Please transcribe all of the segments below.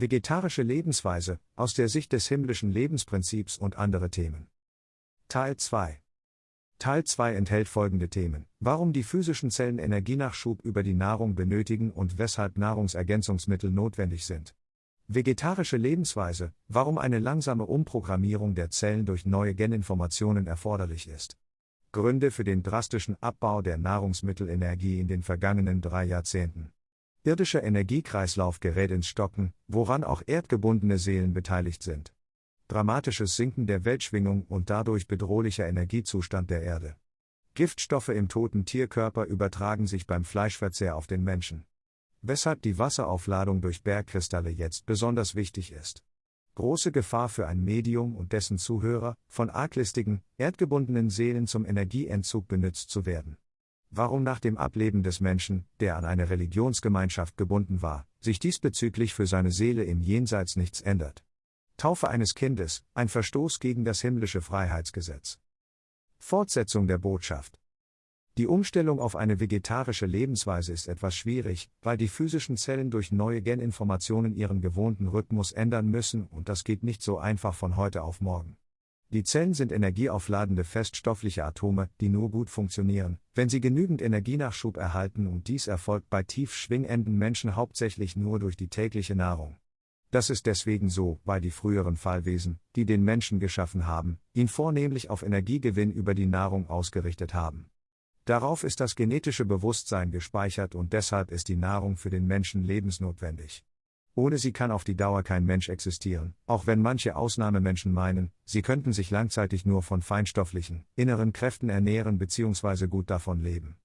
Vegetarische Lebensweise aus der Sicht des himmlischen Lebensprinzips und andere Themen. Teil 2 Teil 2 enthält folgende Themen. Warum die physischen Zellen Energienachschub über die Nahrung benötigen und weshalb Nahrungsergänzungsmittel notwendig sind. Vegetarische Lebensweise, warum eine langsame Umprogrammierung der Zellen durch neue Geninformationen erforderlich ist. Gründe für den drastischen Abbau der Nahrungsmittelenergie in den vergangenen drei Jahrzehnten. Irdischer Energiekreislauf gerät ins Stocken, woran auch erdgebundene Seelen beteiligt sind. Dramatisches Sinken der Weltschwingung und dadurch bedrohlicher Energiezustand der Erde. Giftstoffe im toten Tierkörper übertragen sich beim Fleischverzehr auf den Menschen. Weshalb die Wasseraufladung durch Bergkristalle jetzt besonders wichtig ist. Große Gefahr für ein Medium und dessen Zuhörer, von arglistigen, erdgebundenen Seelen zum Energieentzug benutzt zu werden. Warum nach dem Ableben des Menschen, der an eine Religionsgemeinschaft gebunden war, sich diesbezüglich für seine Seele im Jenseits nichts ändert. Taufe eines Kindes, ein Verstoß gegen das himmlische Freiheitsgesetz. Fortsetzung der Botschaft. Die Umstellung auf eine vegetarische Lebensweise ist etwas schwierig, weil die physischen Zellen durch neue Geninformationen ihren gewohnten Rhythmus ändern müssen und das geht nicht so einfach von heute auf morgen. Die Zellen sind energieaufladende feststoffliche Atome, die nur gut funktionieren, wenn sie genügend Energienachschub erhalten und dies erfolgt bei tief schwingenden Menschen hauptsächlich nur durch die tägliche Nahrung. Das ist deswegen so, weil die früheren Fallwesen, die den Menschen geschaffen haben, ihn vornehmlich auf Energiegewinn über die Nahrung ausgerichtet haben. Darauf ist das genetische Bewusstsein gespeichert und deshalb ist die Nahrung für den Menschen lebensnotwendig. Ohne sie kann auf die Dauer kein Mensch existieren, auch wenn manche Ausnahmemenschen meinen, sie könnten sich langzeitig nur von feinstofflichen, inneren Kräften ernähren bzw. gut davon leben.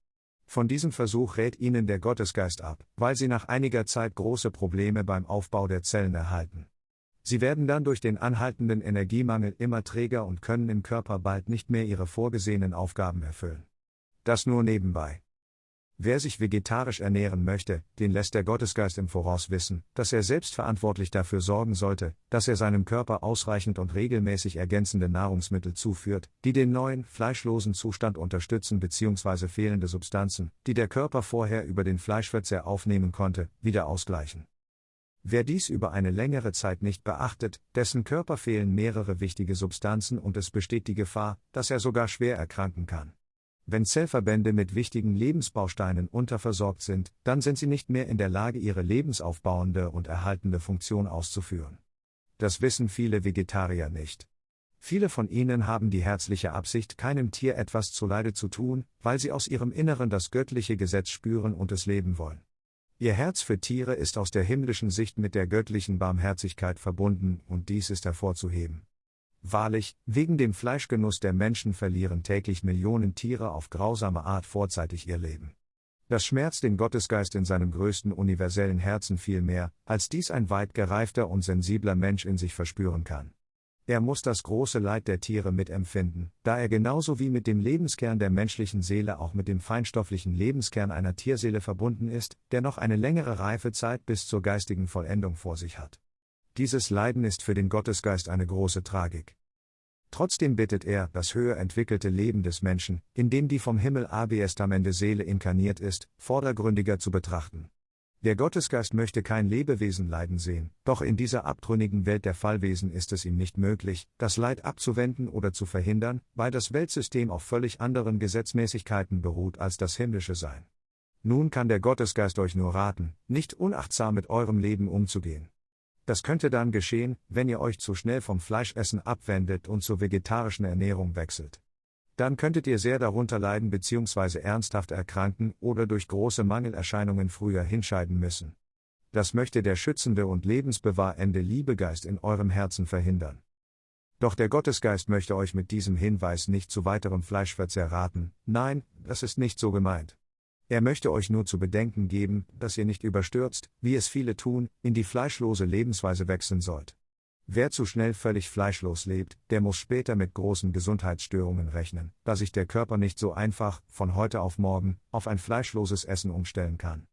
Von diesem Versuch rät ihnen der Gottesgeist ab, weil sie nach einiger Zeit große Probleme beim Aufbau der Zellen erhalten. Sie werden dann durch den anhaltenden Energiemangel immer träger und können im Körper bald nicht mehr ihre vorgesehenen Aufgaben erfüllen. Das nur nebenbei. Wer sich vegetarisch ernähren möchte, den lässt der Gottesgeist im Voraus wissen, dass er selbstverantwortlich dafür sorgen sollte, dass er seinem Körper ausreichend und regelmäßig ergänzende Nahrungsmittel zuführt, die den neuen, fleischlosen Zustand unterstützen bzw. fehlende Substanzen, die der Körper vorher über den Fleischverzehr aufnehmen konnte, wieder ausgleichen. Wer dies über eine längere Zeit nicht beachtet, dessen Körper fehlen mehrere wichtige Substanzen und es besteht die Gefahr, dass er sogar schwer erkranken kann. Wenn Zellverbände mit wichtigen Lebensbausteinen unterversorgt sind, dann sind sie nicht mehr in der Lage, ihre lebensaufbauende und erhaltende Funktion auszuführen. Das wissen viele Vegetarier nicht. Viele von ihnen haben die herzliche Absicht, keinem Tier etwas zuleide zu tun, weil sie aus ihrem Inneren das göttliche Gesetz spüren und es leben wollen. Ihr Herz für Tiere ist aus der himmlischen Sicht mit der göttlichen Barmherzigkeit verbunden, und dies ist hervorzuheben. Wahrlich, wegen dem Fleischgenuss der Menschen verlieren täglich Millionen Tiere auf grausame Art vorzeitig ihr Leben. Das schmerzt den Gottesgeist in seinem größten universellen Herzen viel mehr, als dies ein weit gereifter und sensibler Mensch in sich verspüren kann. Er muss das große Leid der Tiere mitempfinden, da er genauso wie mit dem Lebenskern der menschlichen Seele auch mit dem feinstofflichen Lebenskern einer Tierseele verbunden ist, der noch eine längere Reifezeit bis zur geistigen Vollendung vor sich hat. Dieses Leiden ist für den Gottesgeist eine große Tragik. Trotzdem bittet er, das höher entwickelte Leben des Menschen, in dem die vom Himmel abestamente Seele inkarniert ist, vordergründiger zu betrachten. Der Gottesgeist möchte kein Lebewesen leiden sehen, doch in dieser abtrünnigen Welt der Fallwesen ist es ihm nicht möglich, das Leid abzuwenden oder zu verhindern, weil das Weltsystem auf völlig anderen Gesetzmäßigkeiten beruht als das himmlische Sein. Nun kann der Gottesgeist euch nur raten, nicht unachtsam mit eurem Leben umzugehen. Das könnte dann geschehen, wenn ihr euch zu schnell vom Fleischessen abwendet und zur vegetarischen Ernährung wechselt. Dann könntet ihr sehr darunter leiden bzw. ernsthaft erkranken oder durch große Mangelerscheinungen früher hinscheiden müssen. Das möchte der schützende und lebensbewahrende Liebegeist in eurem Herzen verhindern. Doch der Gottesgeist möchte euch mit diesem Hinweis nicht zu weiterem Fleischverzehr raten, nein, das ist nicht so gemeint. Er möchte euch nur zu bedenken geben, dass ihr nicht überstürzt, wie es viele tun, in die fleischlose Lebensweise wechseln sollt. Wer zu schnell völlig fleischlos lebt, der muss später mit großen Gesundheitsstörungen rechnen, da sich der Körper nicht so einfach, von heute auf morgen, auf ein fleischloses Essen umstellen kann.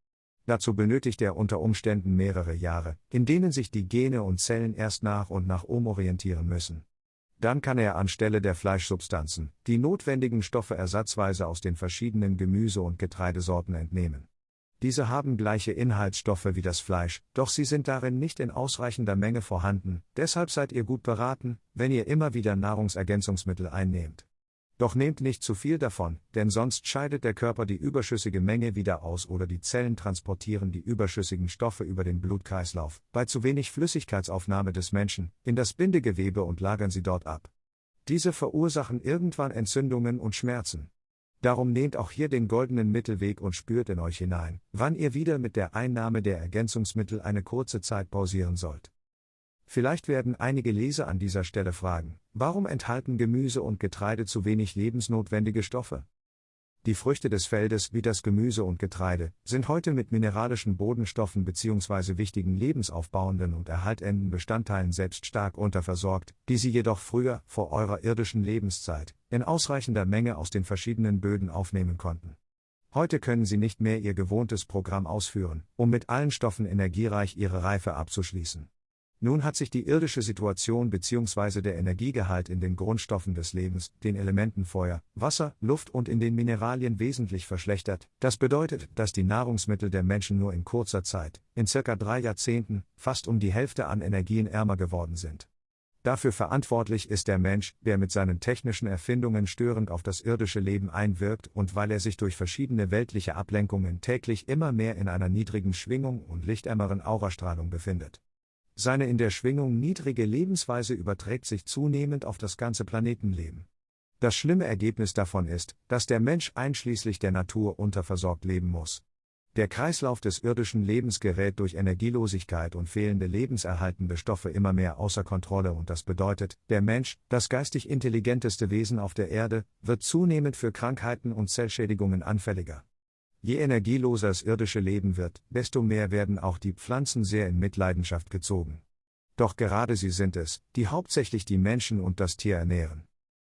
Dazu benötigt er unter Umständen mehrere Jahre, in denen sich die Gene und Zellen erst nach und nach umorientieren müssen. Dann kann er anstelle der Fleischsubstanzen die notwendigen Stoffe ersatzweise aus den verschiedenen Gemüse- und Getreidesorten entnehmen. Diese haben gleiche Inhaltsstoffe wie das Fleisch, doch sie sind darin nicht in ausreichender Menge vorhanden, deshalb seid ihr gut beraten, wenn ihr immer wieder Nahrungsergänzungsmittel einnehmt. Doch nehmt nicht zu viel davon, denn sonst scheidet der Körper die überschüssige Menge wieder aus oder die Zellen transportieren die überschüssigen Stoffe über den Blutkreislauf, bei zu wenig Flüssigkeitsaufnahme des Menschen, in das Bindegewebe und lagern sie dort ab. Diese verursachen irgendwann Entzündungen und Schmerzen. Darum nehmt auch hier den goldenen Mittelweg und spürt in euch hinein, wann ihr wieder mit der Einnahme der Ergänzungsmittel eine kurze Zeit pausieren sollt. Vielleicht werden einige Leser an dieser Stelle fragen, warum enthalten Gemüse und Getreide zu wenig lebensnotwendige Stoffe? Die Früchte des Feldes, wie das Gemüse und Getreide, sind heute mit mineralischen Bodenstoffen bzw. wichtigen lebensaufbauenden und erhaltenden Bestandteilen selbst stark unterversorgt, die sie jedoch früher, vor eurer irdischen Lebenszeit, in ausreichender Menge aus den verschiedenen Böden aufnehmen konnten. Heute können sie nicht mehr ihr gewohntes Programm ausführen, um mit allen Stoffen energiereich ihre Reife abzuschließen. Nun hat sich die irdische Situation bzw. der Energiegehalt in den Grundstoffen des Lebens, den Elementen Feuer, Wasser, Luft und in den Mineralien wesentlich verschlechtert. Das bedeutet, dass die Nahrungsmittel der Menschen nur in kurzer Zeit, in circa drei Jahrzehnten, fast um die Hälfte an Energien ärmer geworden sind. Dafür verantwortlich ist der Mensch, der mit seinen technischen Erfindungen störend auf das irdische Leben einwirkt und weil er sich durch verschiedene weltliche Ablenkungen täglich immer mehr in einer niedrigen Schwingung und lichtärmeren Aurastrahlung befindet. Seine in der Schwingung niedrige Lebensweise überträgt sich zunehmend auf das ganze Planetenleben. Das schlimme Ergebnis davon ist, dass der Mensch einschließlich der Natur unterversorgt leben muss. Der Kreislauf des irdischen Lebens gerät durch Energielosigkeit und fehlende lebenserhaltende Stoffe immer mehr außer Kontrolle und das bedeutet, der Mensch, das geistig intelligenteste Wesen auf der Erde, wird zunehmend für Krankheiten und Zellschädigungen anfälliger. Je energieloser das irdische Leben wird, desto mehr werden auch die Pflanzen sehr in Mitleidenschaft gezogen. Doch gerade sie sind es, die hauptsächlich die Menschen und das Tier ernähren.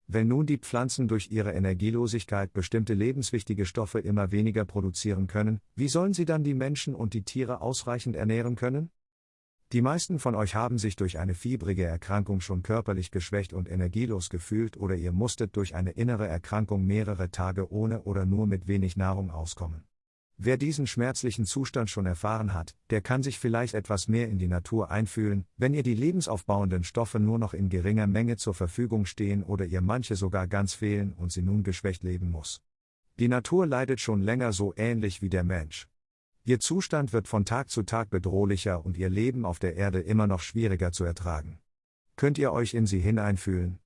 Wenn nun die Pflanzen durch ihre Energielosigkeit bestimmte lebenswichtige Stoffe immer weniger produzieren können, wie sollen sie dann die Menschen und die Tiere ausreichend ernähren können? Die meisten von euch haben sich durch eine fiebrige Erkrankung schon körperlich geschwächt und energielos gefühlt oder ihr musstet durch eine innere Erkrankung mehrere Tage ohne oder nur mit wenig Nahrung auskommen. Wer diesen schmerzlichen Zustand schon erfahren hat, der kann sich vielleicht etwas mehr in die Natur einfühlen, wenn ihr die lebensaufbauenden Stoffe nur noch in geringer Menge zur Verfügung stehen oder ihr manche sogar ganz fehlen und sie nun geschwächt leben muss. Die Natur leidet schon länger so ähnlich wie der Mensch. Ihr Zustand wird von Tag zu Tag bedrohlicher und ihr Leben auf der Erde immer noch schwieriger zu ertragen. Könnt ihr euch in sie hineinfühlen?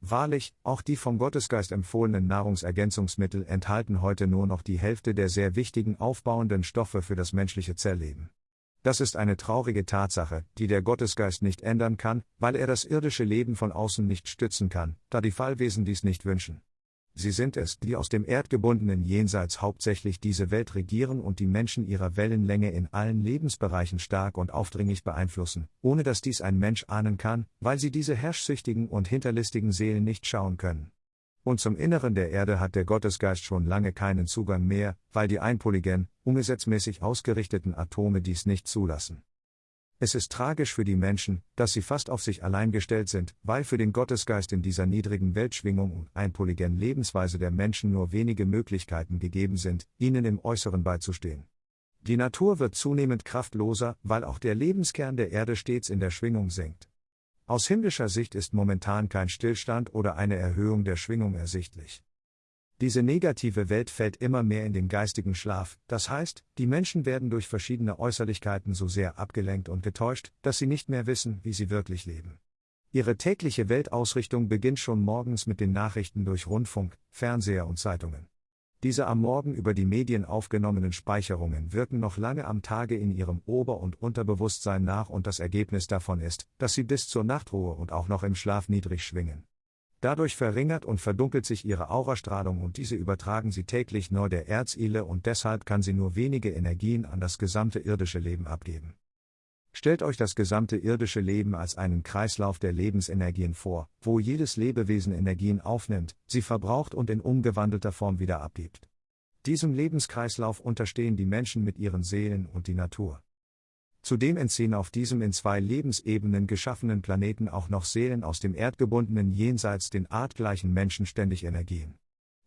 Wahrlich, auch die vom Gottesgeist empfohlenen Nahrungsergänzungsmittel enthalten heute nur noch die Hälfte der sehr wichtigen aufbauenden Stoffe für das menschliche Zellleben. Das ist eine traurige Tatsache, die der Gottesgeist nicht ändern kann, weil er das irdische Leben von außen nicht stützen kann, da die Fallwesen dies nicht wünschen. Sie sind es, die aus dem erdgebundenen Jenseits hauptsächlich diese Welt regieren und die Menschen ihrer Wellenlänge in allen Lebensbereichen stark und aufdringlich beeinflussen, ohne dass dies ein Mensch ahnen kann, weil sie diese herrschsüchtigen und hinterlistigen Seelen nicht schauen können. Und zum Inneren der Erde hat der Gottesgeist schon lange keinen Zugang mehr, weil die einpoligen, ungesetzmäßig ausgerichteten Atome dies nicht zulassen. Es ist tragisch für die Menschen, dass sie fast auf sich allein gestellt sind, weil für den Gottesgeist in dieser niedrigen Weltschwingung und einpoligen Lebensweise der Menschen nur wenige Möglichkeiten gegeben sind, ihnen im Äußeren beizustehen. Die Natur wird zunehmend kraftloser, weil auch der Lebenskern der Erde stets in der Schwingung sinkt. Aus himmlischer Sicht ist momentan kein Stillstand oder eine Erhöhung der Schwingung ersichtlich. Diese negative Welt fällt immer mehr in den geistigen Schlaf, das heißt, die Menschen werden durch verschiedene Äußerlichkeiten so sehr abgelenkt und getäuscht, dass sie nicht mehr wissen, wie sie wirklich leben. Ihre tägliche Weltausrichtung beginnt schon morgens mit den Nachrichten durch Rundfunk, Fernseher und Zeitungen. Diese am Morgen über die Medien aufgenommenen Speicherungen wirken noch lange am Tage in ihrem Ober- und Unterbewusstsein nach und das Ergebnis davon ist, dass sie bis zur Nachtruhe und auch noch im Schlaf niedrig schwingen. Dadurch verringert und verdunkelt sich ihre Aurastrahlung und diese übertragen sie täglich neu der Erzile und deshalb kann sie nur wenige Energien an das gesamte irdische Leben abgeben. Stellt euch das gesamte irdische Leben als einen Kreislauf der Lebensenergien vor, wo jedes Lebewesen Energien aufnimmt, sie verbraucht und in umgewandelter Form wieder abgibt. Diesem Lebenskreislauf unterstehen die Menschen mit ihren Seelen und die Natur. Zudem entziehen auf diesem in zwei Lebensebenen geschaffenen Planeten auch noch Seelen aus dem erdgebundenen Jenseits den artgleichen Menschen ständig Energien.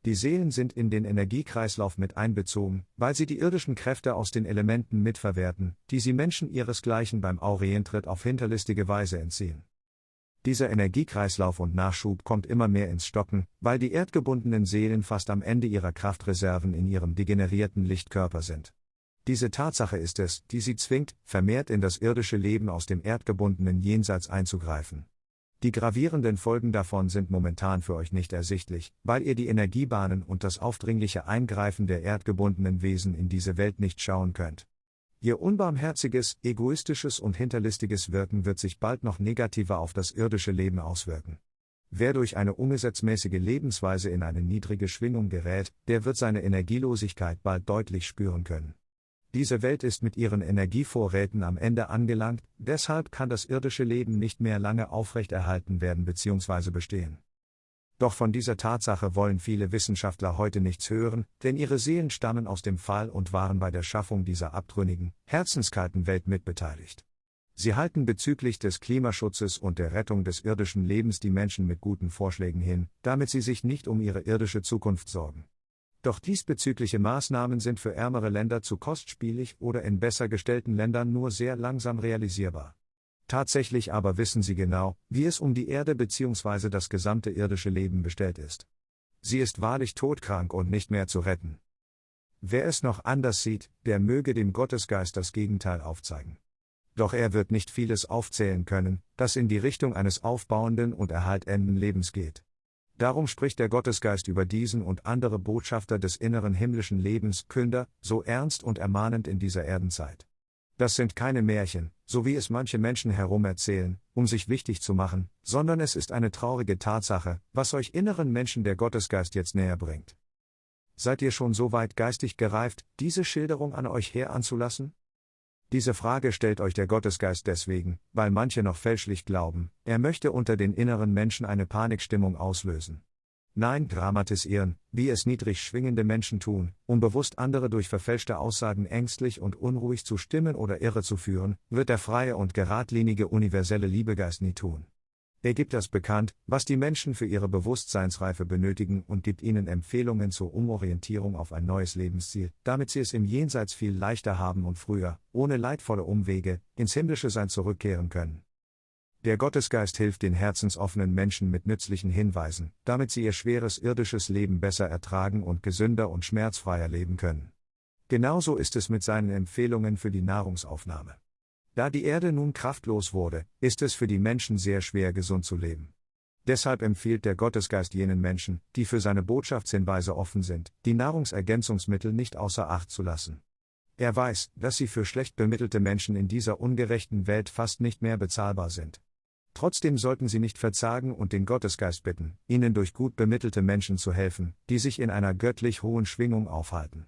Die Seelen sind in den Energiekreislauf mit einbezogen, weil sie die irdischen Kräfte aus den Elementen mitverwerten, die sie Menschen ihresgleichen beim Aurientritt auf hinterlistige Weise entziehen. Dieser Energiekreislauf und Nachschub kommt immer mehr ins Stocken, weil die erdgebundenen Seelen fast am Ende ihrer Kraftreserven in ihrem degenerierten Lichtkörper sind. Diese Tatsache ist es, die sie zwingt, vermehrt in das irdische Leben aus dem erdgebundenen Jenseits einzugreifen. Die gravierenden Folgen davon sind momentan für euch nicht ersichtlich, weil ihr die Energiebahnen und das aufdringliche Eingreifen der erdgebundenen Wesen in diese Welt nicht schauen könnt. Ihr unbarmherziges, egoistisches und hinterlistiges Wirken wird sich bald noch negativer auf das irdische Leben auswirken. Wer durch eine ungesetzmäßige Lebensweise in eine niedrige Schwingung gerät, der wird seine Energielosigkeit bald deutlich spüren können. Diese Welt ist mit ihren Energievorräten am Ende angelangt, deshalb kann das irdische Leben nicht mehr lange aufrechterhalten werden bzw. bestehen. Doch von dieser Tatsache wollen viele Wissenschaftler heute nichts hören, denn ihre Seelen stammen aus dem Fall und waren bei der Schaffung dieser abtrünnigen, herzenskalten Welt mitbeteiligt. Sie halten bezüglich des Klimaschutzes und der Rettung des irdischen Lebens die Menschen mit guten Vorschlägen hin, damit sie sich nicht um ihre irdische Zukunft sorgen. Doch diesbezügliche Maßnahmen sind für ärmere Länder zu kostspielig oder in besser gestellten Ländern nur sehr langsam realisierbar. Tatsächlich aber wissen sie genau, wie es um die Erde bzw. das gesamte irdische Leben bestellt ist. Sie ist wahrlich todkrank und nicht mehr zu retten. Wer es noch anders sieht, der möge dem Gottesgeist das Gegenteil aufzeigen. Doch er wird nicht vieles aufzählen können, das in die Richtung eines aufbauenden und erhaltenden Lebens geht. Darum spricht der Gottesgeist über diesen und andere Botschafter des inneren himmlischen Lebens, Künder, so ernst und ermahnend in dieser Erdenzeit. Das sind keine Märchen, so wie es manche Menschen herumerzählen, um sich wichtig zu machen, sondern es ist eine traurige Tatsache, was euch inneren Menschen der Gottesgeist jetzt näher bringt. Seid ihr schon so weit geistig gereift, diese Schilderung an euch heranzulassen? Diese Frage stellt euch der Gottesgeist deswegen, weil manche noch fälschlich glauben, er möchte unter den inneren Menschen eine Panikstimmung auslösen. Nein, dramatisieren, wie es niedrig schwingende Menschen tun, um bewusst andere durch verfälschte Aussagen ängstlich und unruhig zu stimmen oder irre zu führen, wird der freie und geradlinige universelle Liebegeist nie tun. Er gibt das bekannt, was die Menschen für ihre Bewusstseinsreife benötigen und gibt ihnen Empfehlungen zur Umorientierung auf ein neues Lebensziel, damit sie es im Jenseits viel leichter haben und früher, ohne leidvolle Umwege, ins himmlische Sein zurückkehren können. Der Gottesgeist hilft den herzensoffenen Menschen mit nützlichen Hinweisen, damit sie ihr schweres irdisches Leben besser ertragen und gesünder und schmerzfreier leben können. Genauso ist es mit seinen Empfehlungen für die Nahrungsaufnahme. Da die Erde nun kraftlos wurde, ist es für die Menschen sehr schwer gesund zu leben. Deshalb empfiehlt der Gottesgeist jenen Menschen, die für seine Botschaftshinweise offen sind, die Nahrungsergänzungsmittel nicht außer Acht zu lassen. Er weiß, dass sie für schlecht bemittelte Menschen in dieser ungerechten Welt fast nicht mehr bezahlbar sind. Trotzdem sollten sie nicht verzagen und den Gottesgeist bitten, ihnen durch gut bemittelte Menschen zu helfen, die sich in einer göttlich hohen Schwingung aufhalten.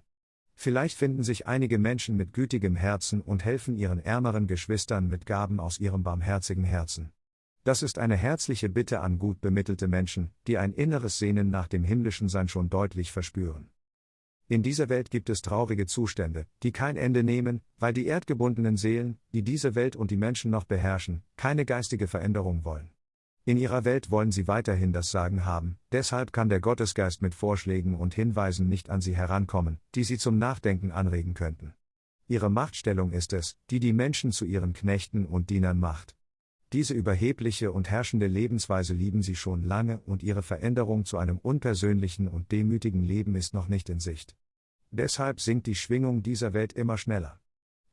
Vielleicht finden sich einige Menschen mit gütigem Herzen und helfen ihren ärmeren Geschwistern mit Gaben aus ihrem barmherzigen Herzen. Das ist eine herzliche Bitte an gut bemittelte Menschen, die ein inneres Sehnen nach dem himmlischen Sein schon deutlich verspüren. In dieser Welt gibt es traurige Zustände, die kein Ende nehmen, weil die erdgebundenen Seelen, die diese Welt und die Menschen noch beherrschen, keine geistige Veränderung wollen. In ihrer Welt wollen sie weiterhin das Sagen haben, deshalb kann der Gottesgeist mit Vorschlägen und Hinweisen nicht an sie herankommen, die sie zum Nachdenken anregen könnten. Ihre Machtstellung ist es, die die Menschen zu ihren Knechten und Dienern macht. Diese überhebliche und herrschende Lebensweise lieben sie schon lange und ihre Veränderung zu einem unpersönlichen und demütigen Leben ist noch nicht in Sicht. Deshalb sinkt die Schwingung dieser Welt immer schneller.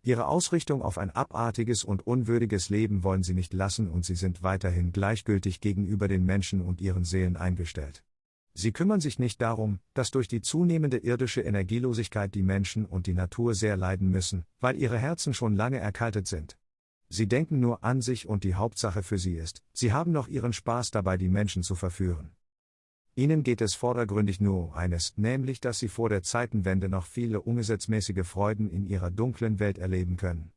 Ihre Ausrichtung auf ein abartiges und unwürdiges Leben wollen sie nicht lassen und sie sind weiterhin gleichgültig gegenüber den Menschen und ihren Seelen eingestellt. Sie kümmern sich nicht darum, dass durch die zunehmende irdische Energielosigkeit die Menschen und die Natur sehr leiden müssen, weil ihre Herzen schon lange erkaltet sind. Sie denken nur an sich und die Hauptsache für sie ist, sie haben noch ihren Spaß dabei, die Menschen zu verführen. Ihnen geht es vordergründig nur um eines, nämlich dass Sie vor der Zeitenwende noch viele ungesetzmäßige Freuden in Ihrer dunklen Welt erleben können.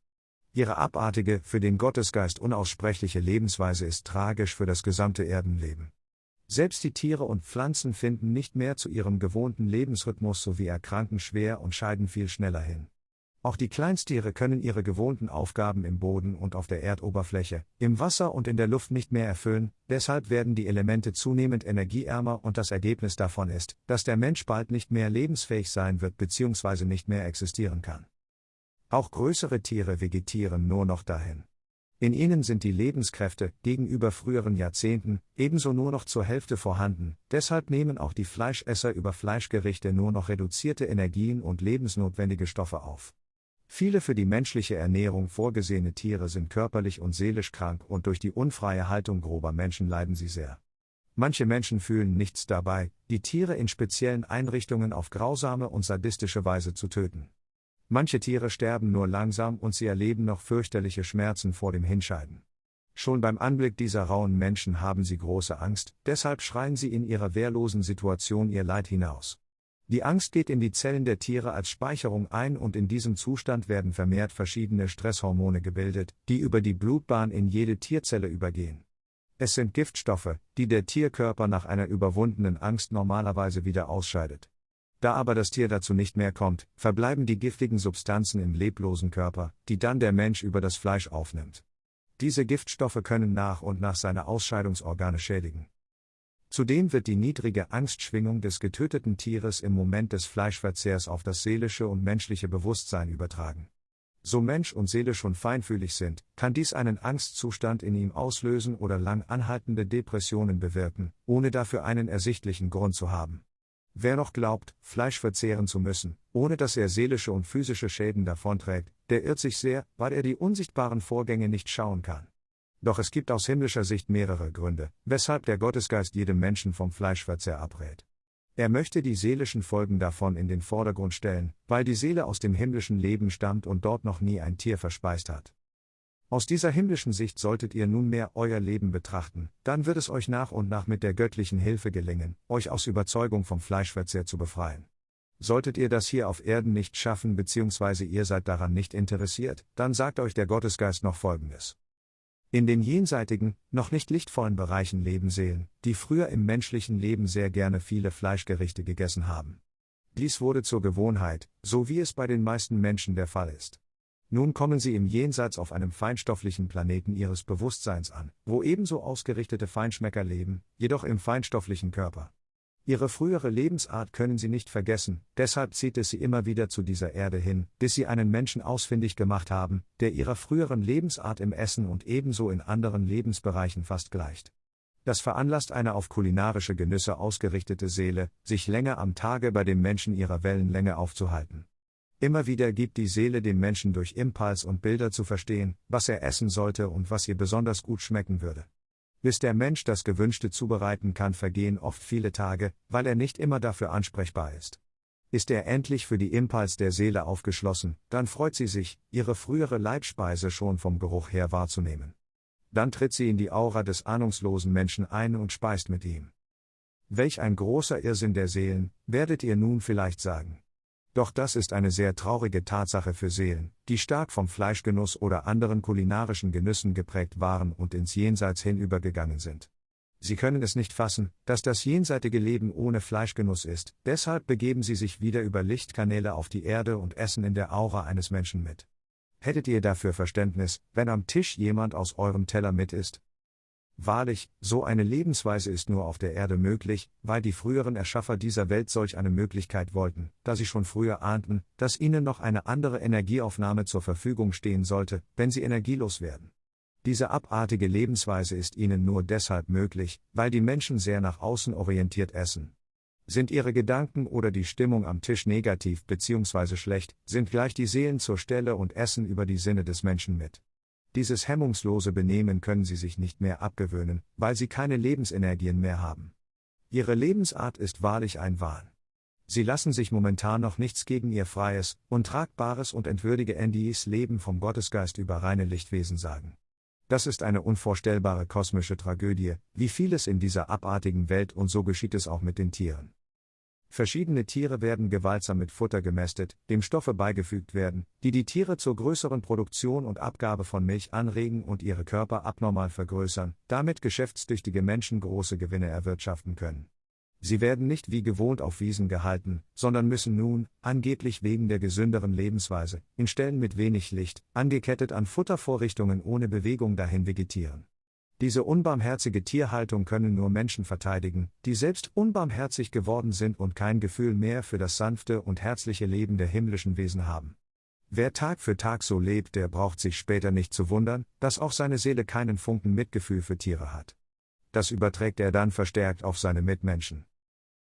Ihre abartige, für den Gottesgeist unaussprechliche Lebensweise ist tragisch für das gesamte Erdenleben. Selbst die Tiere und Pflanzen finden nicht mehr zu ihrem gewohnten Lebensrhythmus sowie erkranken schwer und scheiden viel schneller hin. Auch die Kleinstiere können ihre gewohnten Aufgaben im Boden und auf der Erdoberfläche, im Wasser und in der Luft nicht mehr erfüllen, deshalb werden die Elemente zunehmend energieärmer und das Ergebnis davon ist, dass der Mensch bald nicht mehr lebensfähig sein wird bzw. nicht mehr existieren kann. Auch größere Tiere vegetieren nur noch dahin. In ihnen sind die Lebenskräfte, gegenüber früheren Jahrzehnten, ebenso nur noch zur Hälfte vorhanden, deshalb nehmen auch die Fleischesser über Fleischgerichte nur noch reduzierte Energien und lebensnotwendige Stoffe auf. Viele für die menschliche Ernährung vorgesehene Tiere sind körperlich und seelisch krank und durch die unfreie Haltung grober Menschen leiden sie sehr. Manche Menschen fühlen nichts dabei, die Tiere in speziellen Einrichtungen auf grausame und sadistische Weise zu töten. Manche Tiere sterben nur langsam und sie erleben noch fürchterliche Schmerzen vor dem Hinscheiden. Schon beim Anblick dieser rauen Menschen haben sie große Angst, deshalb schreien sie in ihrer wehrlosen Situation ihr Leid hinaus. Die Angst geht in die Zellen der Tiere als Speicherung ein und in diesem Zustand werden vermehrt verschiedene Stresshormone gebildet, die über die Blutbahn in jede Tierzelle übergehen. Es sind Giftstoffe, die der Tierkörper nach einer überwundenen Angst normalerweise wieder ausscheidet. Da aber das Tier dazu nicht mehr kommt, verbleiben die giftigen Substanzen im leblosen Körper, die dann der Mensch über das Fleisch aufnimmt. Diese Giftstoffe können nach und nach seine Ausscheidungsorgane schädigen. Zudem wird die niedrige Angstschwingung des getöteten Tieres im Moment des Fleischverzehrs auf das seelische und menschliche Bewusstsein übertragen. So Mensch und Seele schon feinfühlig sind, kann dies einen Angstzustand in ihm auslösen oder lang anhaltende Depressionen bewirken, ohne dafür einen ersichtlichen Grund zu haben. Wer noch glaubt, Fleisch verzehren zu müssen, ohne dass er seelische und physische Schäden davonträgt, der irrt sich sehr, weil er die unsichtbaren Vorgänge nicht schauen kann. Doch es gibt aus himmlischer Sicht mehrere Gründe, weshalb der Gottesgeist jedem Menschen vom Fleischverzehr abrät. Er möchte die seelischen Folgen davon in den Vordergrund stellen, weil die Seele aus dem himmlischen Leben stammt und dort noch nie ein Tier verspeist hat. Aus dieser himmlischen Sicht solltet ihr nunmehr euer Leben betrachten, dann wird es euch nach und nach mit der göttlichen Hilfe gelingen, euch aus Überzeugung vom Fleischverzehr zu befreien. Solltet ihr das hier auf Erden nicht schaffen bzw. ihr seid daran nicht interessiert, dann sagt euch der Gottesgeist noch Folgendes. In den jenseitigen, noch nicht lichtvollen Bereichen leben Seelen, die früher im menschlichen Leben sehr gerne viele Fleischgerichte gegessen haben. Dies wurde zur Gewohnheit, so wie es bei den meisten Menschen der Fall ist. Nun kommen sie im Jenseits auf einem feinstofflichen Planeten ihres Bewusstseins an, wo ebenso ausgerichtete Feinschmecker leben, jedoch im feinstofflichen Körper. Ihre frühere Lebensart können sie nicht vergessen, deshalb zieht es sie immer wieder zu dieser Erde hin, bis sie einen Menschen ausfindig gemacht haben, der ihrer früheren Lebensart im Essen und ebenso in anderen Lebensbereichen fast gleicht. Das veranlasst eine auf kulinarische Genüsse ausgerichtete Seele, sich länger am Tage bei dem Menschen ihrer Wellenlänge aufzuhalten. Immer wieder gibt die Seele dem Menschen durch Impuls und Bilder zu verstehen, was er essen sollte und was ihr besonders gut schmecken würde. Bis der Mensch das Gewünschte zubereiten kann, vergehen oft viele Tage, weil er nicht immer dafür ansprechbar ist. Ist er endlich für die Impuls der Seele aufgeschlossen, dann freut sie sich, ihre frühere Leibspeise schon vom Geruch her wahrzunehmen. Dann tritt sie in die Aura des ahnungslosen Menschen ein und speist mit ihm. Welch ein großer Irrsinn der Seelen, werdet ihr nun vielleicht sagen. Doch das ist eine sehr traurige Tatsache für Seelen, die stark vom Fleischgenuss oder anderen kulinarischen Genüssen geprägt waren und ins Jenseits hinübergegangen sind. Sie können es nicht fassen, dass das jenseitige Leben ohne Fleischgenuss ist, deshalb begeben sie sich wieder über Lichtkanäle auf die Erde und essen in der Aura eines Menschen mit. Hättet ihr dafür Verständnis, wenn am Tisch jemand aus eurem Teller mit ist? Wahrlich, so eine Lebensweise ist nur auf der Erde möglich, weil die früheren Erschaffer dieser Welt solch eine Möglichkeit wollten, da sie schon früher ahnten, dass ihnen noch eine andere Energieaufnahme zur Verfügung stehen sollte, wenn sie energielos werden. Diese abartige Lebensweise ist ihnen nur deshalb möglich, weil die Menschen sehr nach außen orientiert essen. Sind ihre Gedanken oder die Stimmung am Tisch negativ bzw. schlecht, sind gleich die Seelen zur Stelle und essen über die Sinne des Menschen mit. Dieses hemmungslose Benehmen können sie sich nicht mehr abgewöhnen, weil sie keine Lebensenergien mehr haben. Ihre Lebensart ist wahrlich ein Wahn. Sie lassen sich momentan noch nichts gegen ihr freies, untragbares und entwürdige Endies Leben vom Gottesgeist über reine Lichtwesen sagen. Das ist eine unvorstellbare kosmische Tragödie, wie vieles in dieser abartigen Welt und so geschieht es auch mit den Tieren. Verschiedene Tiere werden gewaltsam mit Futter gemästet, dem Stoffe beigefügt werden, die die Tiere zur größeren Produktion und Abgabe von Milch anregen und ihre Körper abnormal vergrößern, damit geschäftstüchtige Menschen große Gewinne erwirtschaften können. Sie werden nicht wie gewohnt auf Wiesen gehalten, sondern müssen nun, angeblich wegen der gesünderen Lebensweise, in Stellen mit wenig Licht, angekettet an Futtervorrichtungen ohne Bewegung dahin vegetieren. Diese unbarmherzige Tierhaltung können nur Menschen verteidigen, die selbst unbarmherzig geworden sind und kein Gefühl mehr für das sanfte und herzliche Leben der himmlischen Wesen haben. Wer Tag für Tag so lebt, der braucht sich später nicht zu wundern, dass auch seine Seele keinen Funken Mitgefühl für Tiere hat das überträgt er dann verstärkt auf seine Mitmenschen.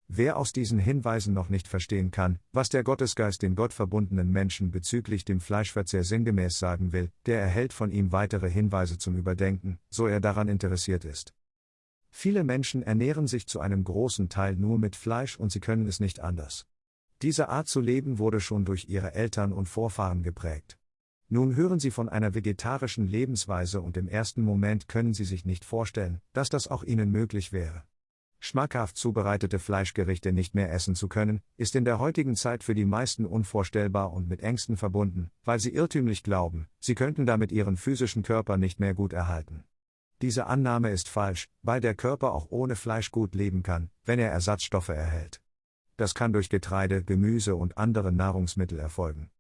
Wer aus diesen Hinweisen noch nicht verstehen kann, was der Gottesgeist den gottverbundenen Menschen bezüglich dem Fleischverzehr sinngemäß sagen will, der erhält von ihm weitere Hinweise zum Überdenken, so er daran interessiert ist. Viele Menschen ernähren sich zu einem großen Teil nur mit Fleisch und sie können es nicht anders. Diese Art zu leben wurde schon durch ihre Eltern und Vorfahren geprägt. Nun hören Sie von einer vegetarischen Lebensweise und im ersten Moment können Sie sich nicht vorstellen, dass das auch Ihnen möglich wäre. Schmackhaft zubereitete Fleischgerichte nicht mehr essen zu können, ist in der heutigen Zeit für die meisten unvorstellbar und mit Ängsten verbunden, weil sie irrtümlich glauben, sie könnten damit ihren physischen Körper nicht mehr gut erhalten. Diese Annahme ist falsch, weil der Körper auch ohne Fleisch gut leben kann, wenn er Ersatzstoffe erhält. Das kann durch Getreide, Gemüse und andere Nahrungsmittel erfolgen.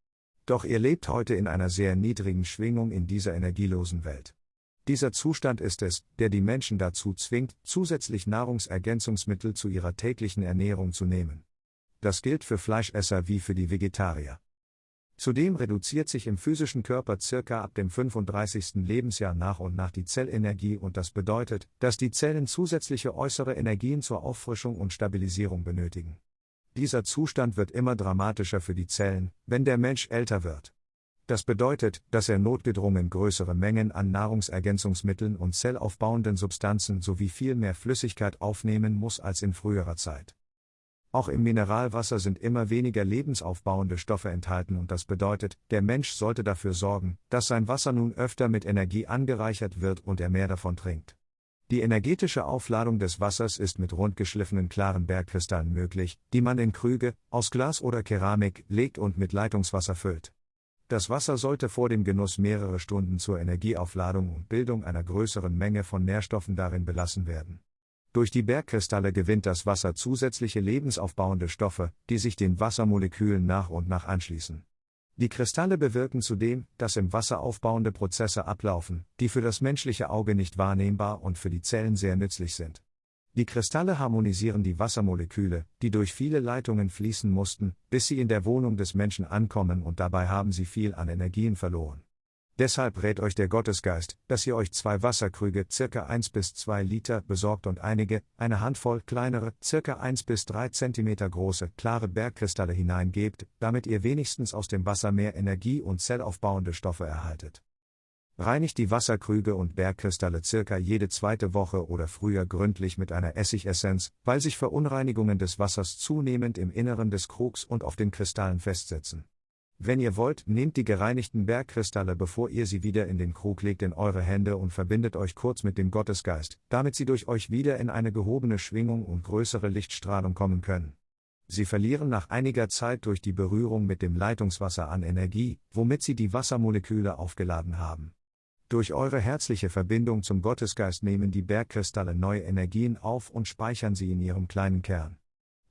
Doch ihr lebt heute in einer sehr niedrigen Schwingung in dieser energielosen Welt. Dieser Zustand ist es, der die Menschen dazu zwingt, zusätzlich Nahrungsergänzungsmittel zu ihrer täglichen Ernährung zu nehmen. Das gilt für Fleischesser wie für die Vegetarier. Zudem reduziert sich im physischen Körper circa ab dem 35. Lebensjahr nach und nach die Zellenergie und das bedeutet, dass die Zellen zusätzliche äußere Energien zur Auffrischung und Stabilisierung benötigen. Dieser Zustand wird immer dramatischer für die Zellen, wenn der Mensch älter wird. Das bedeutet, dass er notgedrungen größere Mengen an Nahrungsergänzungsmitteln und zellaufbauenden Substanzen sowie viel mehr Flüssigkeit aufnehmen muss als in früherer Zeit. Auch im Mineralwasser sind immer weniger lebensaufbauende Stoffe enthalten und das bedeutet, der Mensch sollte dafür sorgen, dass sein Wasser nun öfter mit Energie angereichert wird und er mehr davon trinkt. Die energetische Aufladung des Wassers ist mit rundgeschliffenen klaren Bergkristallen möglich, die man in Krüge, aus Glas oder Keramik, legt und mit Leitungswasser füllt. Das Wasser sollte vor dem Genuss mehrere Stunden zur Energieaufladung und Bildung einer größeren Menge von Nährstoffen darin belassen werden. Durch die Bergkristalle gewinnt das Wasser zusätzliche lebensaufbauende Stoffe, die sich den Wassermolekülen nach und nach anschließen. Die Kristalle bewirken zudem, dass im Wasser aufbauende Prozesse ablaufen, die für das menschliche Auge nicht wahrnehmbar und für die Zellen sehr nützlich sind. Die Kristalle harmonisieren die Wassermoleküle, die durch viele Leitungen fließen mussten, bis sie in der Wohnung des Menschen ankommen und dabei haben sie viel an Energien verloren. Deshalb rät euch der Gottesgeist, dass ihr euch zwei Wasserkrüge circa 1 bis 2 Liter besorgt und einige, eine Handvoll kleinere, circa 1 bis 3 Zentimeter große, klare Bergkristalle hineingebt, damit ihr wenigstens aus dem Wasser mehr Energie und zellaufbauende Stoffe erhaltet. Reinigt die Wasserkrüge und Bergkristalle circa jede zweite Woche oder früher gründlich mit einer Essigessenz, weil sich Verunreinigungen des Wassers zunehmend im Inneren des Krugs und auf den Kristallen festsetzen. Wenn ihr wollt, nehmt die gereinigten Bergkristalle, bevor ihr sie wieder in den Krug legt, in eure Hände und verbindet euch kurz mit dem Gottesgeist, damit sie durch euch wieder in eine gehobene Schwingung und größere Lichtstrahlung kommen können. Sie verlieren nach einiger Zeit durch die Berührung mit dem Leitungswasser an Energie, womit sie die Wassermoleküle aufgeladen haben. Durch eure herzliche Verbindung zum Gottesgeist nehmen die Bergkristalle neue Energien auf und speichern sie in ihrem kleinen Kern.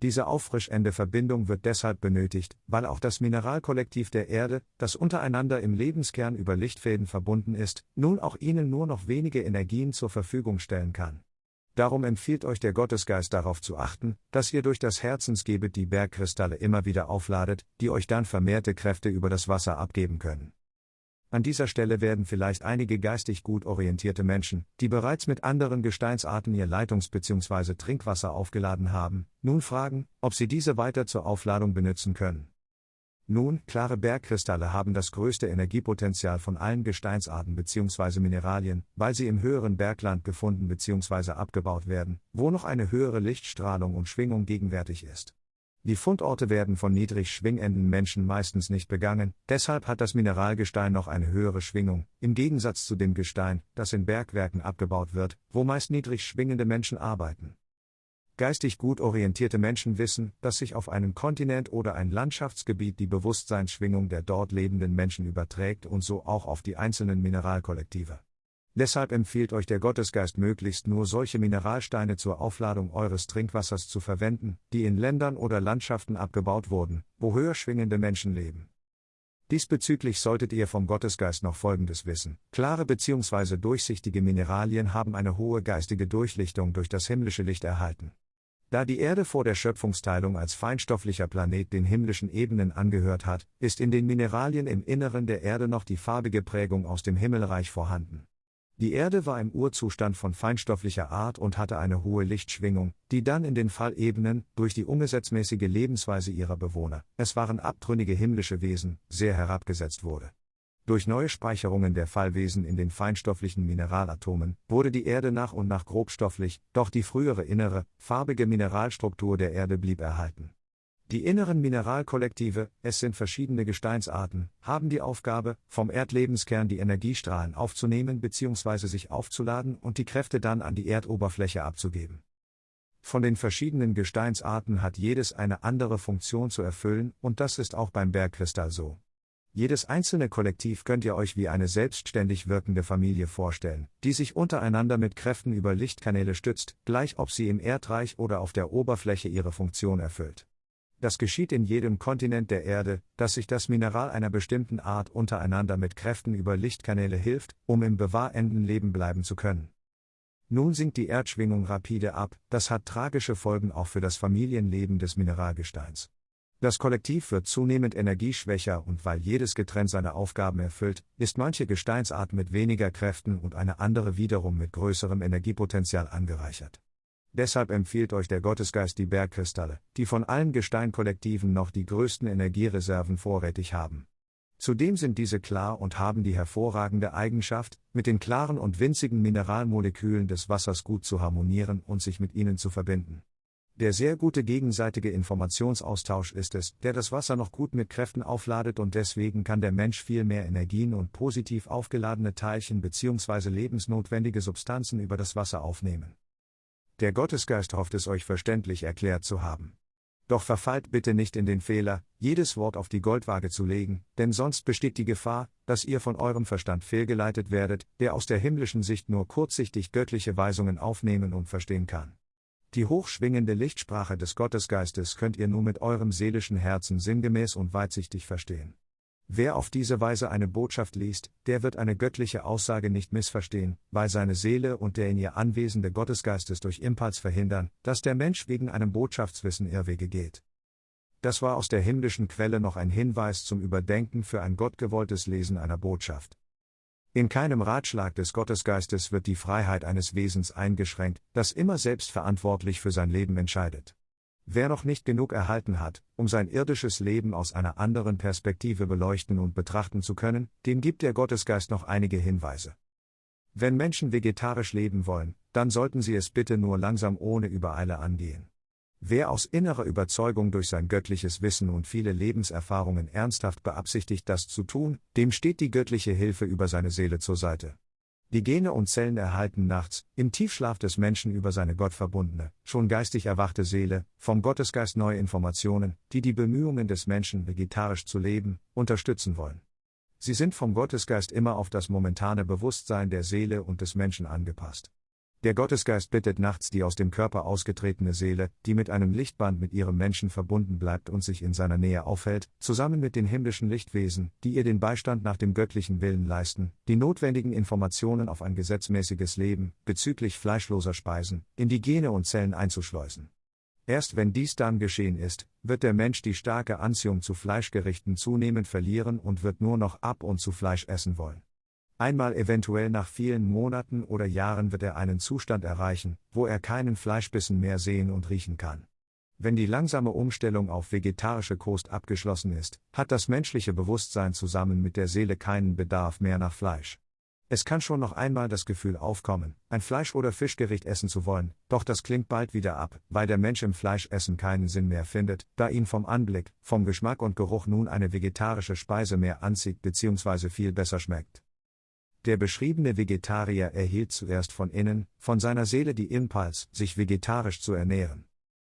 Diese auffrischende Verbindung wird deshalb benötigt, weil auch das Mineralkollektiv der Erde, das untereinander im Lebenskern über Lichtfäden verbunden ist, nun auch ihnen nur noch wenige Energien zur Verfügung stellen kann. Darum empfiehlt euch der Gottesgeist darauf zu achten, dass ihr durch das Herzensgebet die Bergkristalle immer wieder aufladet, die euch dann vermehrte Kräfte über das Wasser abgeben können. An dieser Stelle werden vielleicht einige geistig gut orientierte Menschen, die bereits mit anderen Gesteinsarten ihr Leitungs- bzw. Trinkwasser aufgeladen haben, nun fragen, ob sie diese weiter zur Aufladung benutzen können. Nun, klare Bergkristalle haben das größte Energiepotenzial von allen Gesteinsarten bzw. Mineralien, weil sie im höheren Bergland gefunden bzw. abgebaut werden, wo noch eine höhere Lichtstrahlung und Schwingung gegenwärtig ist. Die Fundorte werden von niedrig schwingenden Menschen meistens nicht begangen, deshalb hat das Mineralgestein noch eine höhere Schwingung, im Gegensatz zu dem Gestein, das in Bergwerken abgebaut wird, wo meist niedrig schwingende Menschen arbeiten. Geistig gut orientierte Menschen wissen, dass sich auf einen Kontinent oder ein Landschaftsgebiet die Bewusstseinsschwingung der dort lebenden Menschen überträgt und so auch auf die einzelnen Mineralkollektive. Deshalb empfiehlt euch der Gottesgeist möglichst nur solche Mineralsteine zur Aufladung eures Trinkwassers zu verwenden, die in Ländern oder Landschaften abgebaut wurden, wo höher schwingende Menschen leben. Diesbezüglich solltet ihr vom Gottesgeist noch Folgendes wissen. Klare bzw. durchsichtige Mineralien haben eine hohe geistige Durchlichtung durch das himmlische Licht erhalten. Da die Erde vor der Schöpfungsteilung als feinstofflicher Planet den himmlischen Ebenen angehört hat, ist in den Mineralien im Inneren der Erde noch die farbige Prägung aus dem Himmelreich vorhanden. Die Erde war im Urzustand von feinstofflicher Art und hatte eine hohe Lichtschwingung, die dann in den Fallebenen, durch die ungesetzmäßige Lebensweise ihrer Bewohner, es waren abtrünnige himmlische Wesen, sehr herabgesetzt wurde. Durch neue Speicherungen der Fallwesen in den feinstofflichen Mineralatomen wurde die Erde nach und nach grobstofflich, doch die frühere innere, farbige Mineralstruktur der Erde blieb erhalten. Die inneren Mineralkollektive, es sind verschiedene Gesteinsarten, haben die Aufgabe, vom Erdlebenskern die Energiestrahlen aufzunehmen bzw. sich aufzuladen und die Kräfte dann an die Erdoberfläche abzugeben. Von den verschiedenen Gesteinsarten hat jedes eine andere Funktion zu erfüllen, und das ist auch beim Bergkristall so. Jedes einzelne Kollektiv könnt ihr euch wie eine selbstständig wirkende Familie vorstellen, die sich untereinander mit Kräften über Lichtkanäle stützt, gleich ob sie im Erdreich oder auf der Oberfläche ihre Funktion erfüllt. Das geschieht in jedem Kontinent der Erde, dass sich das Mineral einer bestimmten Art untereinander mit Kräften über Lichtkanäle hilft, um im bewahrenden Leben bleiben zu können. Nun sinkt die Erdschwingung rapide ab, das hat tragische Folgen auch für das Familienleben des Mineralgesteins. Das Kollektiv wird zunehmend energieschwächer und weil jedes getrennt seine Aufgaben erfüllt, ist manche Gesteinsart mit weniger Kräften und eine andere wiederum mit größerem Energiepotenzial angereichert. Deshalb empfiehlt euch der Gottesgeist die Bergkristalle, die von allen Gesteinkollektiven noch die größten Energiereserven vorrätig haben. Zudem sind diese klar und haben die hervorragende Eigenschaft, mit den klaren und winzigen Mineralmolekülen des Wassers gut zu harmonieren und sich mit ihnen zu verbinden. Der sehr gute gegenseitige Informationsaustausch ist es, der das Wasser noch gut mit Kräften aufladet und deswegen kann der Mensch viel mehr Energien und positiv aufgeladene Teilchen bzw. lebensnotwendige Substanzen über das Wasser aufnehmen. Der Gottesgeist hofft es euch verständlich erklärt zu haben. Doch verfallt bitte nicht in den Fehler, jedes Wort auf die Goldwaage zu legen, denn sonst besteht die Gefahr, dass ihr von eurem Verstand fehlgeleitet werdet, der aus der himmlischen Sicht nur kurzsichtig göttliche Weisungen aufnehmen und verstehen kann. Die hochschwingende Lichtsprache des Gottesgeistes könnt ihr nur mit eurem seelischen Herzen sinngemäß und weitsichtig verstehen. Wer auf diese Weise eine Botschaft liest, der wird eine göttliche Aussage nicht missverstehen, weil seine Seele und der in ihr anwesende Gottesgeistes durch Impuls verhindern, dass der Mensch wegen einem Botschaftswissen Irrwege geht. Das war aus der himmlischen Quelle noch ein Hinweis zum Überdenken für ein gottgewolltes Lesen einer Botschaft. In keinem Ratschlag des Gottesgeistes wird die Freiheit eines Wesens eingeschränkt, das immer selbstverantwortlich für sein Leben entscheidet. Wer noch nicht genug erhalten hat, um sein irdisches Leben aus einer anderen Perspektive beleuchten und betrachten zu können, dem gibt der Gottesgeist noch einige Hinweise. Wenn Menschen vegetarisch leben wollen, dann sollten sie es bitte nur langsam ohne Übereile angehen. Wer aus innerer Überzeugung durch sein göttliches Wissen und viele Lebenserfahrungen ernsthaft beabsichtigt, das zu tun, dem steht die göttliche Hilfe über seine Seele zur Seite. Die Gene und Zellen erhalten nachts, im Tiefschlaf des Menschen über seine gottverbundene, schon geistig erwachte Seele, vom Gottesgeist neue Informationen, die die Bemühungen des Menschen, vegetarisch zu leben, unterstützen wollen. Sie sind vom Gottesgeist immer auf das momentane Bewusstsein der Seele und des Menschen angepasst. Der Gottesgeist bittet nachts die aus dem Körper ausgetretene Seele, die mit einem Lichtband mit ihrem Menschen verbunden bleibt und sich in seiner Nähe aufhält, zusammen mit den himmlischen Lichtwesen, die ihr den Beistand nach dem göttlichen Willen leisten, die notwendigen Informationen auf ein gesetzmäßiges Leben, bezüglich fleischloser Speisen, in die Gene und Zellen einzuschleusen. Erst wenn dies dann geschehen ist, wird der Mensch die starke Anziehung zu Fleischgerichten zunehmend verlieren und wird nur noch ab und zu Fleisch essen wollen. Einmal eventuell nach vielen Monaten oder Jahren wird er einen Zustand erreichen, wo er keinen Fleischbissen mehr sehen und riechen kann. Wenn die langsame Umstellung auf vegetarische Kost abgeschlossen ist, hat das menschliche Bewusstsein zusammen mit der Seele keinen Bedarf mehr nach Fleisch. Es kann schon noch einmal das Gefühl aufkommen, ein Fleisch- oder Fischgericht essen zu wollen, doch das klingt bald wieder ab, weil der Mensch im Fleischessen keinen Sinn mehr findet, da ihn vom Anblick, vom Geschmack und Geruch nun eine vegetarische Speise mehr anzieht bzw. viel besser schmeckt. Der beschriebene Vegetarier erhielt zuerst von innen, von seiner Seele die Impuls, sich vegetarisch zu ernähren.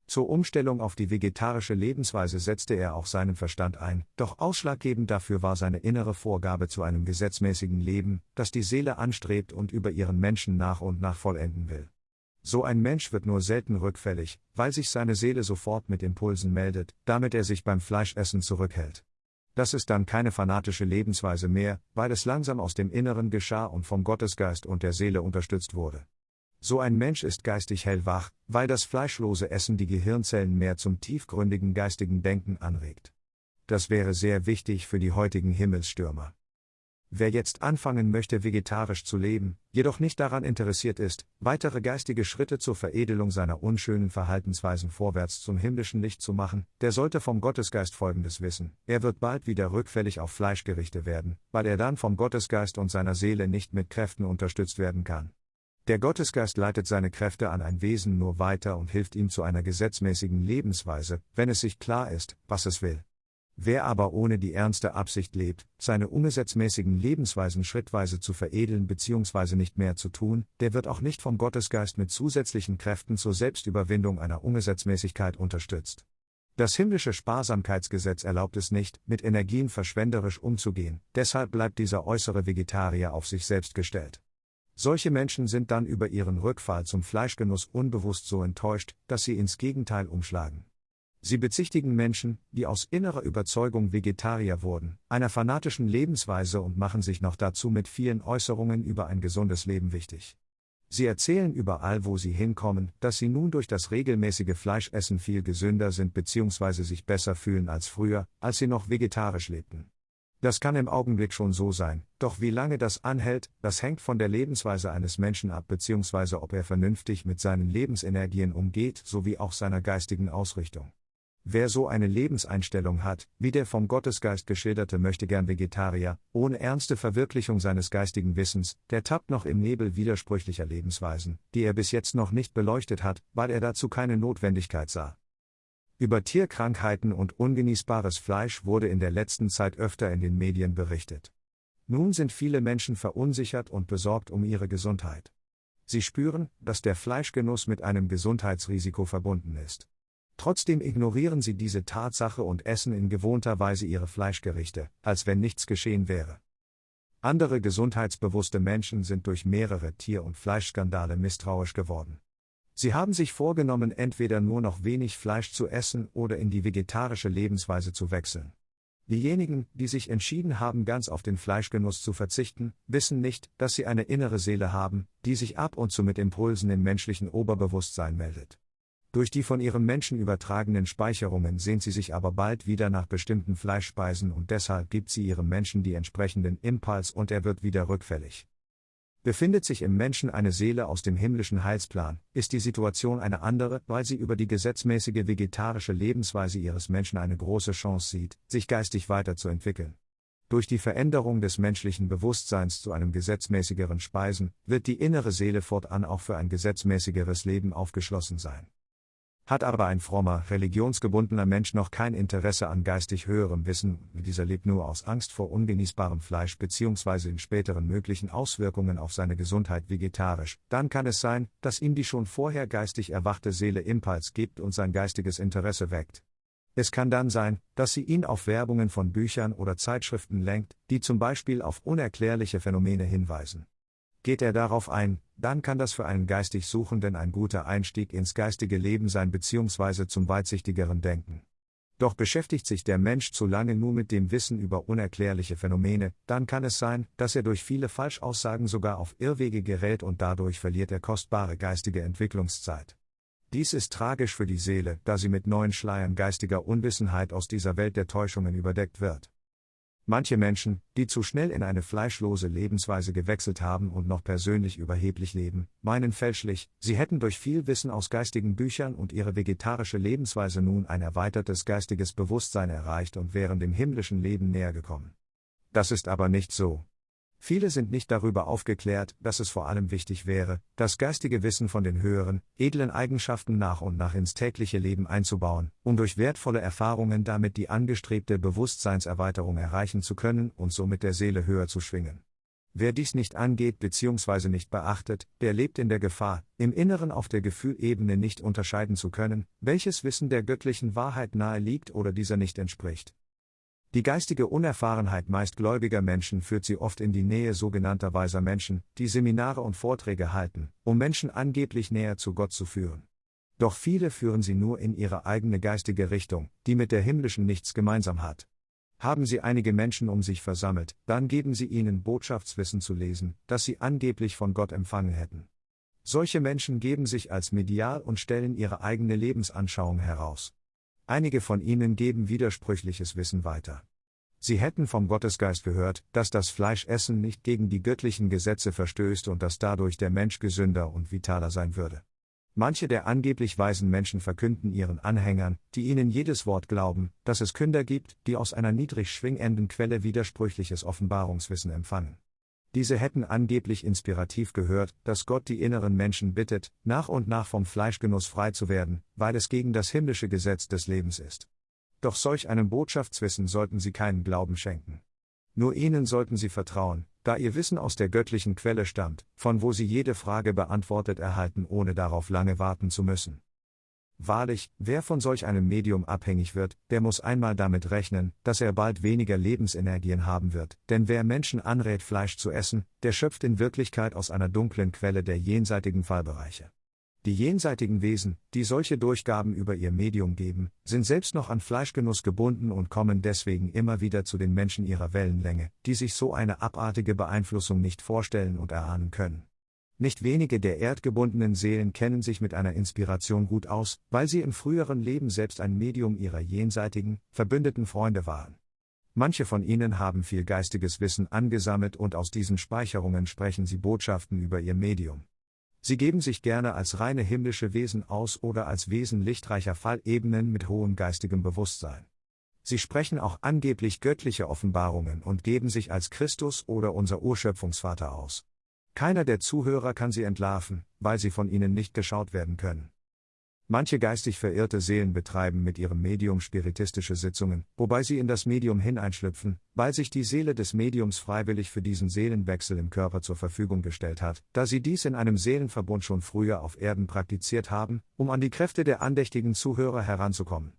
Zur Umstellung auf die vegetarische Lebensweise setzte er auch seinen Verstand ein, doch ausschlaggebend dafür war seine innere Vorgabe zu einem gesetzmäßigen Leben, das die Seele anstrebt und über ihren Menschen nach und nach vollenden will. So ein Mensch wird nur selten rückfällig, weil sich seine Seele sofort mit Impulsen meldet, damit er sich beim Fleischessen zurückhält. Das ist dann keine fanatische Lebensweise mehr, weil es langsam aus dem Inneren geschah und vom Gottesgeist und der Seele unterstützt wurde. So ein Mensch ist geistig hellwach, weil das fleischlose Essen die Gehirnzellen mehr zum tiefgründigen geistigen Denken anregt. Das wäre sehr wichtig für die heutigen Himmelsstürmer. Wer jetzt anfangen möchte, vegetarisch zu leben, jedoch nicht daran interessiert ist, weitere geistige Schritte zur Veredelung seiner unschönen Verhaltensweisen vorwärts zum himmlischen Licht zu machen, der sollte vom Gottesgeist Folgendes wissen, er wird bald wieder rückfällig auf Fleischgerichte werden, weil er dann vom Gottesgeist und seiner Seele nicht mit Kräften unterstützt werden kann. Der Gottesgeist leitet seine Kräfte an ein Wesen nur weiter und hilft ihm zu einer gesetzmäßigen Lebensweise, wenn es sich klar ist, was es will. Wer aber ohne die ernste Absicht lebt, seine ungesetzmäßigen Lebensweisen schrittweise zu veredeln bzw. nicht mehr zu tun, der wird auch nicht vom Gottesgeist mit zusätzlichen Kräften zur Selbstüberwindung einer Ungesetzmäßigkeit unterstützt. Das himmlische Sparsamkeitsgesetz erlaubt es nicht, mit Energien verschwenderisch umzugehen, deshalb bleibt dieser äußere Vegetarier auf sich selbst gestellt. Solche Menschen sind dann über ihren Rückfall zum Fleischgenuss unbewusst so enttäuscht, dass sie ins Gegenteil umschlagen. Sie bezichtigen Menschen, die aus innerer Überzeugung Vegetarier wurden, einer fanatischen Lebensweise und machen sich noch dazu mit vielen Äußerungen über ein gesundes Leben wichtig. Sie erzählen überall, wo sie hinkommen, dass sie nun durch das regelmäßige Fleischessen viel gesünder sind bzw. sich besser fühlen als früher, als sie noch vegetarisch lebten. Das kann im Augenblick schon so sein, doch wie lange das anhält, das hängt von der Lebensweise eines Menschen ab bzw. ob er vernünftig mit seinen Lebensenergien umgeht sowie auch seiner geistigen Ausrichtung. Wer so eine Lebenseinstellung hat, wie der vom Gottesgeist geschilderte möchte gern Vegetarier, ohne ernste Verwirklichung seines geistigen Wissens, der tappt noch im Nebel widersprüchlicher Lebensweisen, die er bis jetzt noch nicht beleuchtet hat, weil er dazu keine Notwendigkeit sah. Über Tierkrankheiten und ungenießbares Fleisch wurde in der letzten Zeit öfter in den Medien berichtet. Nun sind viele Menschen verunsichert und besorgt um ihre Gesundheit. Sie spüren, dass der Fleischgenuss mit einem Gesundheitsrisiko verbunden ist. Trotzdem ignorieren sie diese Tatsache und essen in gewohnter Weise ihre Fleischgerichte, als wenn nichts geschehen wäre. Andere gesundheitsbewusste Menschen sind durch mehrere Tier- und Fleischskandale misstrauisch geworden. Sie haben sich vorgenommen, entweder nur noch wenig Fleisch zu essen oder in die vegetarische Lebensweise zu wechseln. Diejenigen, die sich entschieden haben, ganz auf den Fleischgenuss zu verzichten, wissen nicht, dass sie eine innere Seele haben, die sich ab und zu mit Impulsen im menschlichen Oberbewusstsein meldet. Durch die von ihrem Menschen übertragenen Speicherungen sehnt sie sich aber bald wieder nach bestimmten Fleischspeisen und deshalb gibt sie ihrem Menschen die entsprechenden Impuls und er wird wieder rückfällig. Befindet sich im Menschen eine Seele aus dem himmlischen Heilsplan, ist die Situation eine andere, weil sie über die gesetzmäßige vegetarische Lebensweise ihres Menschen eine große Chance sieht, sich geistig weiterzuentwickeln. Durch die Veränderung des menschlichen Bewusstseins zu einem gesetzmäßigeren Speisen, wird die innere Seele fortan auch für ein gesetzmäßigeres Leben aufgeschlossen sein. Hat aber ein frommer, religionsgebundener Mensch noch kein Interesse an geistig höherem Wissen, dieser lebt nur aus Angst vor ungenießbarem Fleisch bzw. in späteren möglichen Auswirkungen auf seine Gesundheit vegetarisch, dann kann es sein, dass ihm die schon vorher geistig erwachte Seele Impuls gibt und sein geistiges Interesse weckt. Es kann dann sein, dass sie ihn auf Werbungen von Büchern oder Zeitschriften lenkt, die zum Beispiel auf unerklärliche Phänomene hinweisen. Geht er darauf ein, dann kann das für einen geistig Suchenden ein guter Einstieg ins geistige Leben sein bzw. zum weitsichtigeren Denken. Doch beschäftigt sich der Mensch zu lange nur mit dem Wissen über unerklärliche Phänomene, dann kann es sein, dass er durch viele Falschaussagen sogar auf Irrwege gerät und dadurch verliert er kostbare geistige Entwicklungszeit. Dies ist tragisch für die Seele, da sie mit neuen Schleiern geistiger Unwissenheit aus dieser Welt der Täuschungen überdeckt wird. Manche Menschen, die zu schnell in eine fleischlose Lebensweise gewechselt haben und noch persönlich überheblich leben, meinen fälschlich, sie hätten durch viel Wissen aus geistigen Büchern und ihre vegetarische Lebensweise nun ein erweitertes geistiges Bewusstsein erreicht und wären dem himmlischen Leben näher gekommen. Das ist aber nicht so. Viele sind nicht darüber aufgeklärt, dass es vor allem wichtig wäre, das geistige Wissen von den höheren, edlen Eigenschaften nach und nach ins tägliche Leben einzubauen, um durch wertvolle Erfahrungen damit die angestrebte Bewusstseinserweiterung erreichen zu können und somit der Seele höher zu schwingen. Wer dies nicht angeht bzw. nicht beachtet, der lebt in der Gefahr, im Inneren auf der Gefühlebene nicht unterscheiden zu können, welches Wissen der göttlichen Wahrheit nahe liegt oder dieser nicht entspricht. Die geistige Unerfahrenheit meist gläubiger Menschen führt sie oft in die Nähe sogenannter weiser Menschen, die Seminare und Vorträge halten, um Menschen angeblich näher zu Gott zu führen. Doch viele führen sie nur in ihre eigene geistige Richtung, die mit der himmlischen nichts gemeinsam hat. Haben Sie einige Menschen um sich versammelt, dann geben Sie ihnen Botschaftswissen zu lesen, das sie angeblich von Gott empfangen hätten. Solche Menschen geben sich als medial und stellen ihre eigene Lebensanschauung heraus. Einige von ihnen geben widersprüchliches Wissen weiter. Sie hätten vom Gottesgeist gehört, dass das Fleischessen nicht gegen die göttlichen Gesetze verstößt und dass dadurch der Mensch gesünder und vitaler sein würde. Manche der angeblich weisen Menschen verkünden ihren Anhängern, die ihnen jedes Wort glauben, dass es Künder gibt, die aus einer niedrig schwingenden Quelle widersprüchliches Offenbarungswissen empfangen. Diese hätten angeblich inspirativ gehört, dass Gott die inneren Menschen bittet, nach und nach vom Fleischgenuss frei zu werden, weil es gegen das himmlische Gesetz des Lebens ist. Doch solch einem Botschaftswissen sollten sie keinen Glauben schenken. Nur ihnen sollten sie vertrauen, da ihr Wissen aus der göttlichen Quelle stammt, von wo sie jede Frage beantwortet erhalten, ohne darauf lange warten zu müssen. Wahrlich, wer von solch einem Medium abhängig wird, der muss einmal damit rechnen, dass er bald weniger Lebensenergien haben wird, denn wer Menschen anrät, Fleisch zu essen, der schöpft in Wirklichkeit aus einer dunklen Quelle der jenseitigen Fallbereiche. Die jenseitigen Wesen, die solche Durchgaben über ihr Medium geben, sind selbst noch an Fleischgenuss gebunden und kommen deswegen immer wieder zu den Menschen ihrer Wellenlänge, die sich so eine abartige Beeinflussung nicht vorstellen und erahnen können. Nicht wenige der erdgebundenen Seelen kennen sich mit einer Inspiration gut aus, weil sie im früheren Leben selbst ein Medium ihrer jenseitigen, verbündeten Freunde waren. Manche von ihnen haben viel geistiges Wissen angesammelt und aus diesen Speicherungen sprechen sie Botschaften über ihr Medium. Sie geben sich gerne als reine himmlische Wesen aus oder als Wesen lichtreicher Fallebenen mit hohem geistigem Bewusstsein. Sie sprechen auch angeblich göttliche Offenbarungen und geben sich als Christus oder unser Urschöpfungsvater aus. Keiner der Zuhörer kann sie entlarven, weil sie von ihnen nicht geschaut werden können. Manche geistig verirrte Seelen betreiben mit ihrem Medium spiritistische Sitzungen, wobei sie in das Medium hineinschlüpfen, weil sich die Seele des Mediums freiwillig für diesen Seelenwechsel im Körper zur Verfügung gestellt hat, da sie dies in einem Seelenverbund schon früher auf Erden praktiziert haben, um an die Kräfte der andächtigen Zuhörer heranzukommen.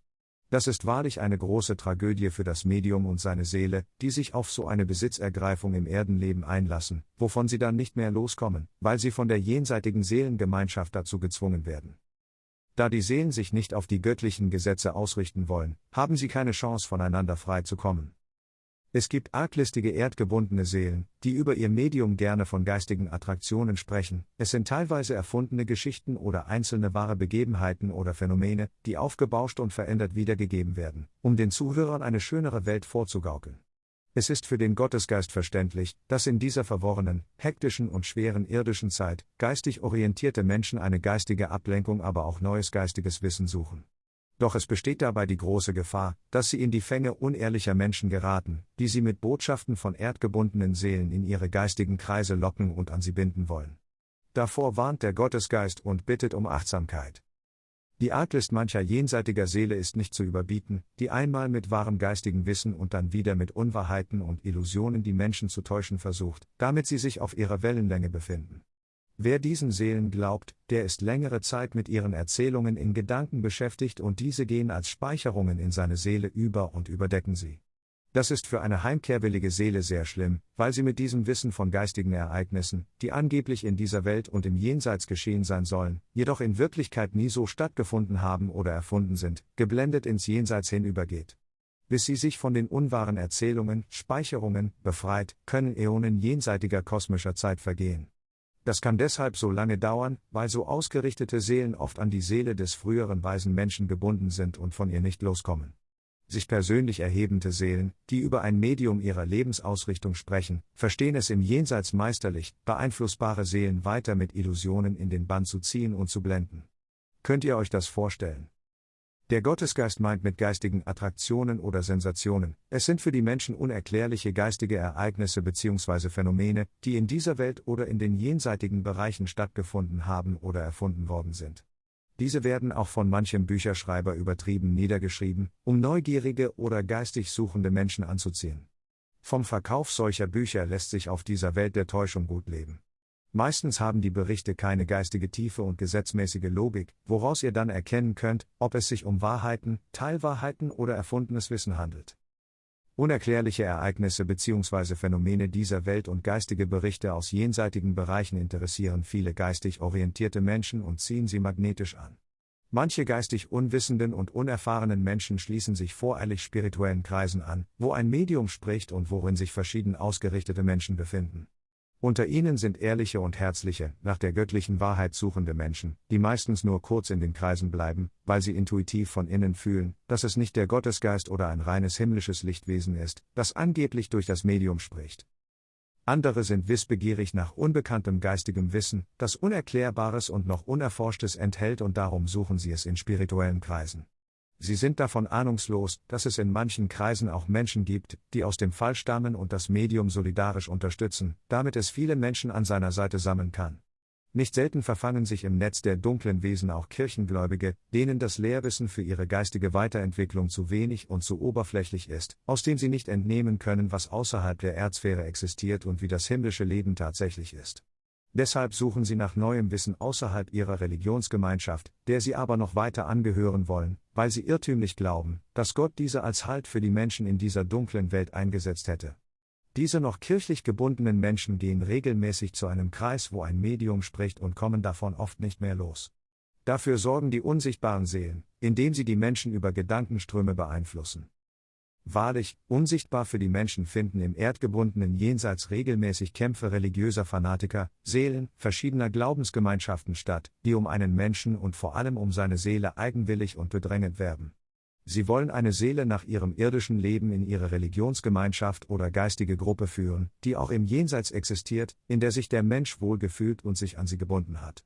Das ist wahrlich eine große Tragödie für das Medium und seine Seele, die sich auf so eine Besitzergreifung im Erdenleben einlassen, wovon sie dann nicht mehr loskommen, weil sie von der jenseitigen Seelengemeinschaft dazu gezwungen werden. Da die Seelen sich nicht auf die göttlichen Gesetze ausrichten wollen, haben sie keine Chance voneinander frei zu kommen. Es gibt arglistige erdgebundene Seelen, die über ihr Medium gerne von geistigen Attraktionen sprechen, es sind teilweise erfundene Geschichten oder einzelne wahre Begebenheiten oder Phänomene, die aufgebauscht und verändert wiedergegeben werden, um den Zuhörern eine schönere Welt vorzugaukeln. Es ist für den Gottesgeist verständlich, dass in dieser verworrenen, hektischen und schweren irdischen Zeit geistig orientierte Menschen eine geistige Ablenkung, aber auch neues geistiges Wissen suchen. Doch es besteht dabei die große Gefahr, dass sie in die Fänge unehrlicher Menschen geraten, die sie mit Botschaften von erdgebundenen Seelen in ihre geistigen Kreise locken und an sie binden wollen. Davor warnt der Gottesgeist und bittet um Achtsamkeit. Die Arglist mancher jenseitiger Seele ist nicht zu überbieten, die einmal mit wahrem geistigen Wissen und dann wieder mit Unwahrheiten und Illusionen die Menschen zu täuschen versucht, damit sie sich auf ihrer Wellenlänge befinden. Wer diesen Seelen glaubt, der ist längere Zeit mit ihren Erzählungen in Gedanken beschäftigt und diese gehen als Speicherungen in seine Seele über und überdecken sie. Das ist für eine heimkehrwillige Seele sehr schlimm, weil sie mit diesem Wissen von geistigen Ereignissen, die angeblich in dieser Welt und im Jenseits geschehen sein sollen, jedoch in Wirklichkeit nie so stattgefunden haben oder erfunden sind, geblendet ins Jenseits hinübergeht. Bis sie sich von den unwahren Erzählungen, Speicherungen, befreit, können Äonen jenseitiger kosmischer Zeit vergehen. Das kann deshalb so lange dauern, weil so ausgerichtete Seelen oft an die Seele des früheren weisen Menschen gebunden sind und von ihr nicht loskommen sich persönlich erhebende Seelen, die über ein Medium ihrer Lebensausrichtung sprechen, verstehen es im Jenseits meisterlich, beeinflussbare Seelen weiter mit Illusionen in den Bann zu ziehen und zu blenden. Könnt ihr euch das vorstellen? Der Gottesgeist meint mit geistigen Attraktionen oder Sensationen, es sind für die Menschen unerklärliche geistige Ereignisse bzw. Phänomene, die in dieser Welt oder in den jenseitigen Bereichen stattgefunden haben oder erfunden worden sind. Diese werden auch von manchem Bücherschreiber übertrieben niedergeschrieben, um neugierige oder geistig suchende Menschen anzuziehen. Vom Verkauf solcher Bücher lässt sich auf dieser Welt der Täuschung gut leben. Meistens haben die Berichte keine geistige Tiefe und gesetzmäßige Logik, woraus ihr dann erkennen könnt, ob es sich um Wahrheiten, Teilwahrheiten oder erfundenes Wissen handelt. Unerklärliche Ereignisse bzw. Phänomene dieser Welt und geistige Berichte aus jenseitigen Bereichen interessieren viele geistig orientierte Menschen und ziehen sie magnetisch an. Manche geistig unwissenden und unerfahrenen Menschen schließen sich voreilig spirituellen Kreisen an, wo ein Medium spricht und worin sich verschieden ausgerichtete Menschen befinden. Unter ihnen sind ehrliche und herzliche, nach der göttlichen Wahrheit suchende Menschen, die meistens nur kurz in den Kreisen bleiben, weil sie intuitiv von innen fühlen, dass es nicht der Gottesgeist oder ein reines himmlisches Lichtwesen ist, das angeblich durch das Medium spricht. Andere sind wissbegierig nach unbekanntem geistigem Wissen, das Unerklärbares und noch Unerforschtes enthält und darum suchen sie es in spirituellen Kreisen. Sie sind davon ahnungslos, dass es in manchen Kreisen auch Menschen gibt, die aus dem Fall stammen und das Medium solidarisch unterstützen, damit es viele Menschen an seiner Seite sammeln kann. Nicht selten verfangen sich im Netz der dunklen Wesen auch Kirchengläubige, denen das Lehrwissen für ihre geistige Weiterentwicklung zu wenig und zu oberflächlich ist, aus dem sie nicht entnehmen können, was außerhalb der Erdsphäre existiert und wie das himmlische Leben tatsächlich ist. Deshalb suchen sie nach neuem Wissen außerhalb ihrer Religionsgemeinschaft, der sie aber noch weiter angehören wollen, weil sie irrtümlich glauben, dass Gott diese als Halt für die Menschen in dieser dunklen Welt eingesetzt hätte. Diese noch kirchlich gebundenen Menschen gehen regelmäßig zu einem Kreis, wo ein Medium spricht und kommen davon oft nicht mehr los. Dafür sorgen die unsichtbaren Seelen, indem sie die Menschen über Gedankenströme beeinflussen. Wahrlich, unsichtbar für die Menschen finden im erdgebundenen Jenseits regelmäßig Kämpfe religiöser Fanatiker, Seelen, verschiedener Glaubensgemeinschaften statt, die um einen Menschen und vor allem um seine Seele eigenwillig und bedrängend werben. Sie wollen eine Seele nach ihrem irdischen Leben in ihre Religionsgemeinschaft oder geistige Gruppe führen, die auch im Jenseits existiert, in der sich der Mensch wohlgefühlt und sich an sie gebunden hat.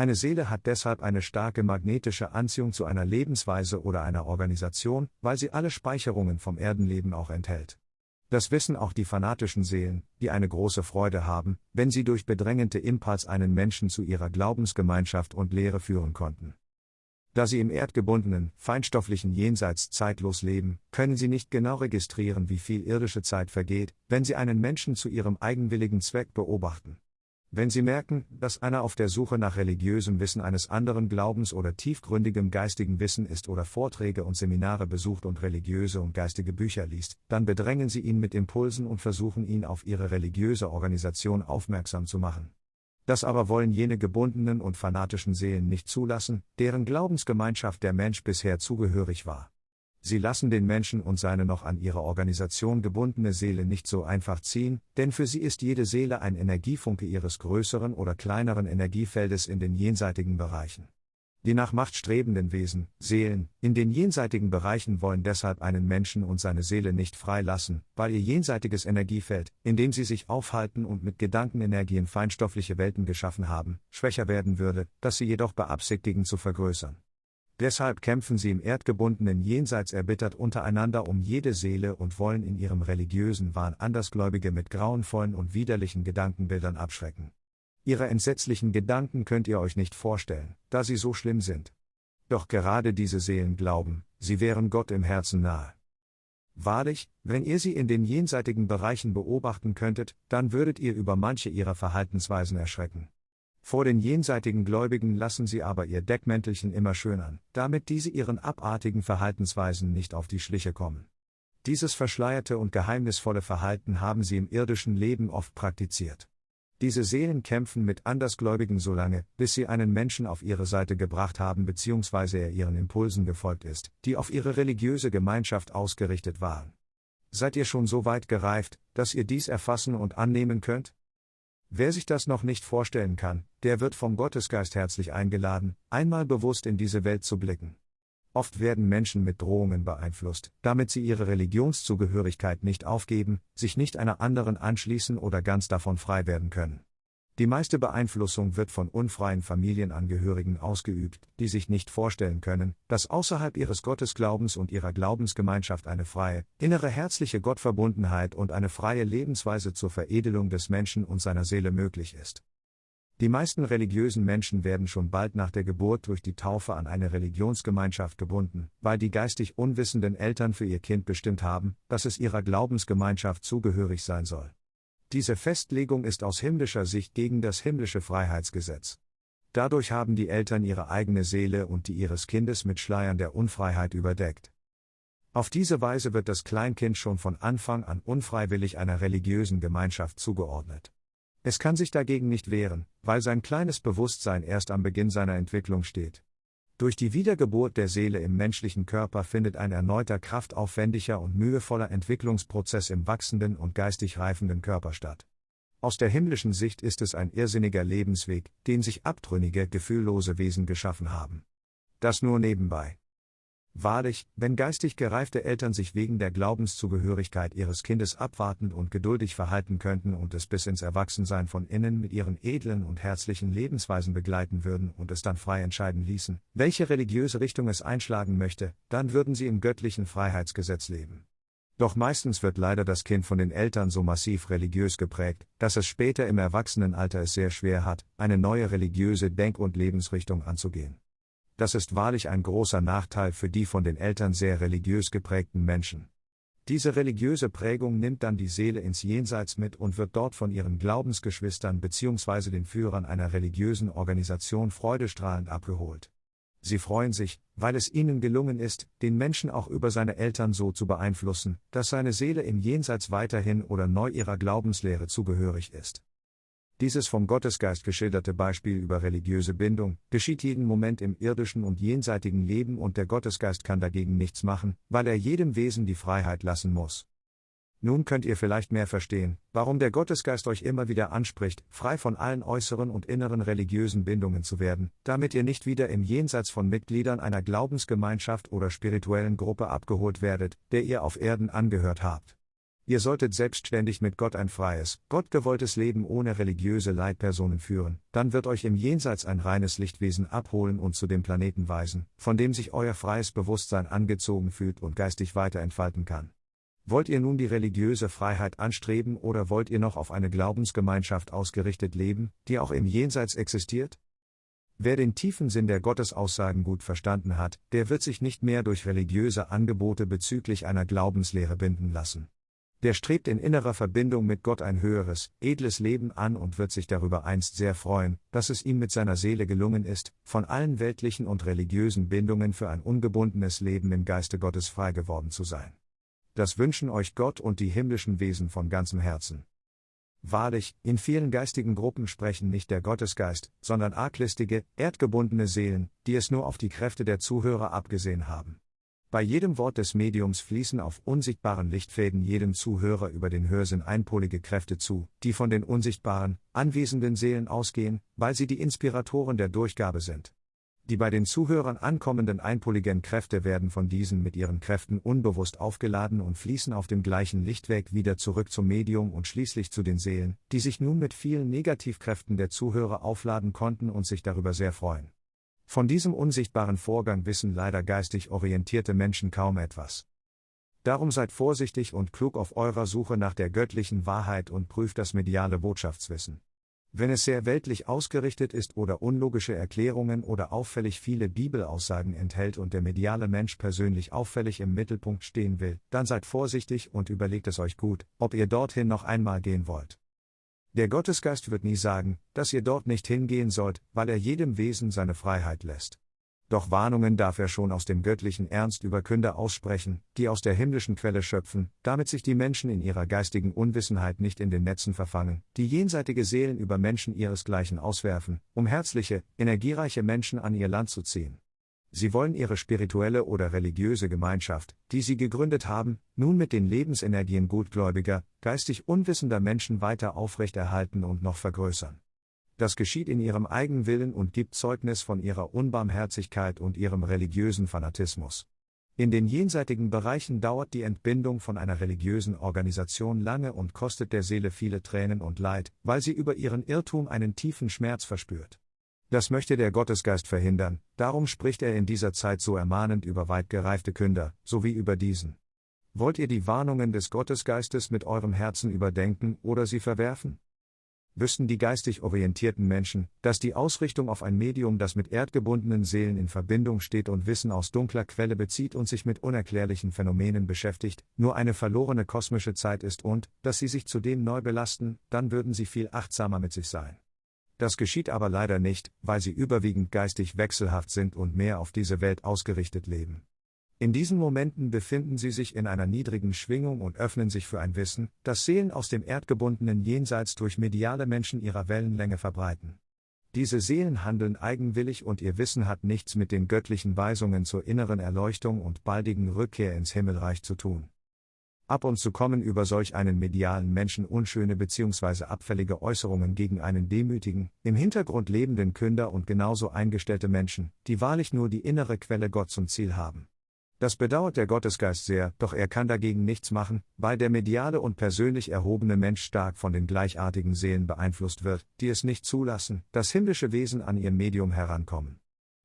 Eine Seele hat deshalb eine starke magnetische Anziehung zu einer Lebensweise oder einer Organisation, weil sie alle Speicherungen vom Erdenleben auch enthält. Das wissen auch die fanatischen Seelen, die eine große Freude haben, wenn sie durch bedrängende Impuls einen Menschen zu ihrer Glaubensgemeinschaft und Lehre führen konnten. Da sie im erdgebundenen, feinstofflichen Jenseits zeitlos leben, können sie nicht genau registrieren, wie viel irdische Zeit vergeht, wenn sie einen Menschen zu ihrem eigenwilligen Zweck beobachten. Wenn Sie merken, dass einer auf der Suche nach religiösem Wissen eines anderen Glaubens oder tiefgründigem geistigen Wissen ist oder Vorträge und Seminare besucht und religiöse und geistige Bücher liest, dann bedrängen Sie ihn mit Impulsen und versuchen ihn auf Ihre religiöse Organisation aufmerksam zu machen. Das aber wollen jene gebundenen und fanatischen Seelen nicht zulassen, deren Glaubensgemeinschaft der Mensch bisher zugehörig war. Sie lassen den Menschen und seine noch an ihre Organisation gebundene Seele nicht so einfach ziehen, denn für sie ist jede Seele ein Energiefunke ihres größeren oder kleineren Energiefeldes in den jenseitigen Bereichen. Die nach Macht strebenden Wesen, Seelen, in den jenseitigen Bereichen wollen deshalb einen Menschen und seine Seele nicht freilassen, weil ihr jenseitiges Energiefeld, in dem sie sich aufhalten und mit Gedankenenergien feinstoffliche Welten geschaffen haben, schwächer werden würde, das sie jedoch beabsichtigen zu vergrößern. Deshalb kämpfen sie im erdgebundenen Jenseits erbittert untereinander um jede Seele und wollen in ihrem religiösen Wahn Andersgläubige mit grauenvollen und widerlichen Gedankenbildern abschrecken. Ihre entsetzlichen Gedanken könnt ihr euch nicht vorstellen, da sie so schlimm sind. Doch gerade diese Seelen glauben, sie wären Gott im Herzen nahe. Wahrlich, wenn ihr sie in den jenseitigen Bereichen beobachten könntet, dann würdet ihr über manche ihrer Verhaltensweisen erschrecken. Vor den jenseitigen Gläubigen lassen sie aber ihr Deckmäntelchen immer schön an, damit diese ihren abartigen Verhaltensweisen nicht auf die Schliche kommen. Dieses verschleierte und geheimnisvolle Verhalten haben sie im irdischen Leben oft praktiziert. Diese Seelen kämpfen mit Andersgläubigen so lange, bis sie einen Menschen auf ihre Seite gebracht haben bzw. er ihren Impulsen gefolgt ist, die auf ihre religiöse Gemeinschaft ausgerichtet waren. Seid ihr schon so weit gereift, dass ihr dies erfassen und annehmen könnt? Wer sich das noch nicht vorstellen kann, der wird vom Gottesgeist herzlich eingeladen, einmal bewusst in diese Welt zu blicken. Oft werden Menschen mit Drohungen beeinflusst, damit sie ihre Religionszugehörigkeit nicht aufgeben, sich nicht einer anderen anschließen oder ganz davon frei werden können. Die meiste Beeinflussung wird von unfreien Familienangehörigen ausgeübt, die sich nicht vorstellen können, dass außerhalb ihres Gottesglaubens und ihrer Glaubensgemeinschaft eine freie, innere herzliche Gottverbundenheit und eine freie Lebensweise zur Veredelung des Menschen und seiner Seele möglich ist. Die meisten religiösen Menschen werden schon bald nach der Geburt durch die Taufe an eine Religionsgemeinschaft gebunden, weil die geistig unwissenden Eltern für ihr Kind bestimmt haben, dass es ihrer Glaubensgemeinschaft zugehörig sein soll. Diese Festlegung ist aus himmlischer Sicht gegen das himmlische Freiheitsgesetz. Dadurch haben die Eltern ihre eigene Seele und die ihres Kindes mit Schleiern der Unfreiheit überdeckt. Auf diese Weise wird das Kleinkind schon von Anfang an unfreiwillig einer religiösen Gemeinschaft zugeordnet. Es kann sich dagegen nicht wehren, weil sein kleines Bewusstsein erst am Beginn seiner Entwicklung steht. Durch die Wiedergeburt der Seele im menschlichen Körper findet ein erneuter kraftaufwendiger und mühevoller Entwicklungsprozess im wachsenden und geistig reifenden Körper statt. Aus der himmlischen Sicht ist es ein irrsinniger Lebensweg, den sich abtrünnige, gefühllose Wesen geschaffen haben. Das nur nebenbei. Wahrlich, wenn geistig gereifte Eltern sich wegen der Glaubenszugehörigkeit ihres Kindes abwartend und geduldig verhalten könnten und es bis ins Erwachsensein von innen mit ihren edlen und herzlichen Lebensweisen begleiten würden und es dann frei entscheiden ließen, welche religiöse Richtung es einschlagen möchte, dann würden sie im göttlichen Freiheitsgesetz leben. Doch meistens wird leider das Kind von den Eltern so massiv religiös geprägt, dass es später im Erwachsenenalter es sehr schwer hat, eine neue religiöse Denk- und Lebensrichtung anzugehen. Das ist wahrlich ein großer Nachteil für die von den Eltern sehr religiös geprägten Menschen. Diese religiöse Prägung nimmt dann die Seele ins Jenseits mit und wird dort von ihren Glaubensgeschwistern bzw. den Führern einer religiösen Organisation freudestrahlend abgeholt. Sie freuen sich, weil es ihnen gelungen ist, den Menschen auch über seine Eltern so zu beeinflussen, dass seine Seele im Jenseits weiterhin oder neu ihrer Glaubenslehre zugehörig ist. Dieses vom Gottesgeist geschilderte Beispiel über religiöse Bindung geschieht jeden Moment im irdischen und jenseitigen Leben und der Gottesgeist kann dagegen nichts machen, weil er jedem Wesen die Freiheit lassen muss. Nun könnt ihr vielleicht mehr verstehen, warum der Gottesgeist euch immer wieder anspricht, frei von allen äußeren und inneren religiösen Bindungen zu werden, damit ihr nicht wieder im Jenseits von Mitgliedern einer Glaubensgemeinschaft oder spirituellen Gruppe abgeholt werdet, der ihr auf Erden angehört habt. Ihr solltet selbstständig mit Gott ein freies, gottgewolltes Leben ohne religiöse Leitpersonen führen, dann wird euch im Jenseits ein reines Lichtwesen abholen und zu dem Planeten weisen, von dem sich euer freies Bewusstsein angezogen fühlt und geistig weiter entfalten kann. Wollt ihr nun die religiöse Freiheit anstreben oder wollt ihr noch auf eine Glaubensgemeinschaft ausgerichtet leben, die auch im Jenseits existiert? Wer den tiefen Sinn der Gottesaussagen gut verstanden hat, der wird sich nicht mehr durch religiöse Angebote bezüglich einer Glaubenslehre binden lassen der strebt in innerer Verbindung mit Gott ein höheres, edles Leben an und wird sich darüber einst sehr freuen, dass es ihm mit seiner Seele gelungen ist, von allen weltlichen und religiösen Bindungen für ein ungebundenes Leben im Geiste Gottes frei geworden zu sein. Das wünschen euch Gott und die himmlischen Wesen von ganzem Herzen. Wahrlich, in vielen geistigen Gruppen sprechen nicht der Gottesgeist, sondern arglistige, erdgebundene Seelen, die es nur auf die Kräfte der Zuhörer abgesehen haben. Bei jedem Wort des Mediums fließen auf unsichtbaren Lichtfäden jedem Zuhörer über den Hörsinn einpolige Kräfte zu, die von den unsichtbaren, anwesenden Seelen ausgehen, weil sie die Inspiratoren der Durchgabe sind. Die bei den Zuhörern ankommenden einpoligen Kräfte werden von diesen mit ihren Kräften unbewusst aufgeladen und fließen auf dem gleichen Lichtweg wieder zurück zum Medium und schließlich zu den Seelen, die sich nun mit vielen Negativkräften der Zuhörer aufladen konnten und sich darüber sehr freuen. Von diesem unsichtbaren Vorgang wissen leider geistig orientierte Menschen kaum etwas. Darum seid vorsichtig und klug auf eurer Suche nach der göttlichen Wahrheit und prüft das mediale Botschaftswissen. Wenn es sehr weltlich ausgerichtet ist oder unlogische Erklärungen oder auffällig viele Bibelaussagen enthält und der mediale Mensch persönlich auffällig im Mittelpunkt stehen will, dann seid vorsichtig und überlegt es euch gut, ob ihr dorthin noch einmal gehen wollt. Der Gottesgeist wird nie sagen, dass ihr dort nicht hingehen sollt, weil er jedem Wesen seine Freiheit lässt. Doch Warnungen darf er schon aus dem göttlichen Ernst über Künder aussprechen, die aus der himmlischen Quelle schöpfen, damit sich die Menschen in ihrer geistigen Unwissenheit nicht in den Netzen verfangen, die jenseitige Seelen über Menschen ihresgleichen auswerfen, um herzliche, energiereiche Menschen an ihr Land zu ziehen. Sie wollen ihre spirituelle oder religiöse Gemeinschaft, die sie gegründet haben, nun mit den Lebensenergien gutgläubiger, geistig unwissender Menschen weiter aufrechterhalten und noch vergrößern. Das geschieht in ihrem Eigenwillen und gibt Zeugnis von ihrer Unbarmherzigkeit und ihrem religiösen Fanatismus. In den jenseitigen Bereichen dauert die Entbindung von einer religiösen Organisation lange und kostet der Seele viele Tränen und Leid, weil sie über ihren Irrtum einen tiefen Schmerz verspürt. Das möchte der Gottesgeist verhindern, darum spricht er in dieser Zeit so ermahnend über weit gereifte Künder, sowie über diesen. Wollt ihr die Warnungen des Gottesgeistes mit eurem Herzen überdenken oder sie verwerfen? wüssten die geistig orientierten Menschen, dass die Ausrichtung auf ein Medium, das mit erdgebundenen Seelen in Verbindung steht und Wissen aus dunkler Quelle bezieht und sich mit unerklärlichen Phänomenen beschäftigt, nur eine verlorene kosmische Zeit ist und, dass sie sich zudem neu belasten, dann würden sie viel achtsamer mit sich sein. Das geschieht aber leider nicht, weil sie überwiegend geistig wechselhaft sind und mehr auf diese Welt ausgerichtet leben. In diesen Momenten befinden sie sich in einer niedrigen Schwingung und öffnen sich für ein Wissen, das Seelen aus dem erdgebundenen Jenseits durch mediale Menschen ihrer Wellenlänge verbreiten. Diese Seelen handeln eigenwillig und ihr Wissen hat nichts mit den göttlichen Weisungen zur inneren Erleuchtung und baldigen Rückkehr ins Himmelreich zu tun. Ab und zu kommen über solch einen medialen Menschen unschöne bzw. abfällige Äußerungen gegen einen demütigen, im Hintergrund lebenden Künder und genauso eingestellte Menschen, die wahrlich nur die innere Quelle Gott zum Ziel haben. Das bedauert der Gottesgeist sehr, doch er kann dagegen nichts machen, weil der mediale und persönlich erhobene Mensch stark von den gleichartigen Seelen beeinflusst wird, die es nicht zulassen, dass himmlische Wesen an ihr Medium herankommen.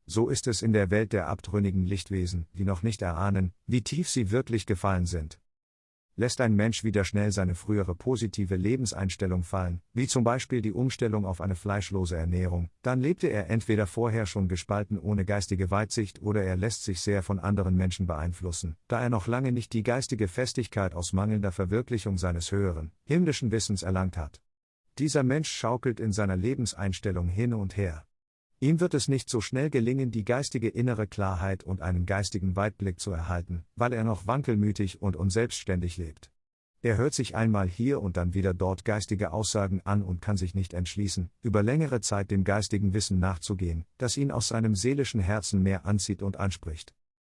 So ist es in der Welt der abtrünnigen Lichtwesen, die noch nicht erahnen, wie tief sie wirklich gefallen sind lässt ein Mensch wieder schnell seine frühere positive Lebenseinstellung fallen, wie zum Beispiel die Umstellung auf eine fleischlose Ernährung, dann lebte er entweder vorher schon gespalten ohne geistige Weitsicht oder er lässt sich sehr von anderen Menschen beeinflussen, da er noch lange nicht die geistige Festigkeit aus mangelnder Verwirklichung seines höheren, himmlischen Wissens erlangt hat. Dieser Mensch schaukelt in seiner Lebenseinstellung hin und her. Ihm wird es nicht so schnell gelingen, die geistige innere Klarheit und einen geistigen Weitblick zu erhalten, weil er noch wankelmütig und unselbstständig lebt. Er hört sich einmal hier und dann wieder dort geistige Aussagen an und kann sich nicht entschließen, über längere Zeit dem geistigen Wissen nachzugehen, das ihn aus seinem seelischen Herzen mehr anzieht und anspricht.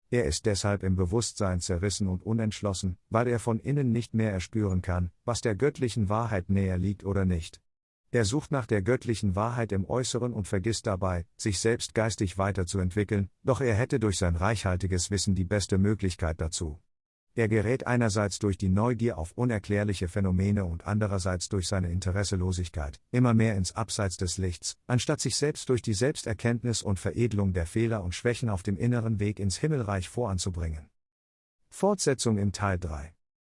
Er ist deshalb im Bewusstsein zerrissen und unentschlossen, weil er von innen nicht mehr erspüren kann, was der göttlichen Wahrheit näher liegt oder nicht. Er sucht nach der göttlichen Wahrheit im Äußeren und vergisst dabei, sich selbst geistig weiterzuentwickeln, doch er hätte durch sein reichhaltiges Wissen die beste Möglichkeit dazu. Er gerät einerseits durch die Neugier auf unerklärliche Phänomene und andererseits durch seine Interesselosigkeit immer mehr ins Abseits des Lichts, anstatt sich selbst durch die Selbsterkenntnis und Veredelung der Fehler und Schwächen auf dem inneren Weg ins Himmelreich voranzubringen. Fortsetzung im Teil 3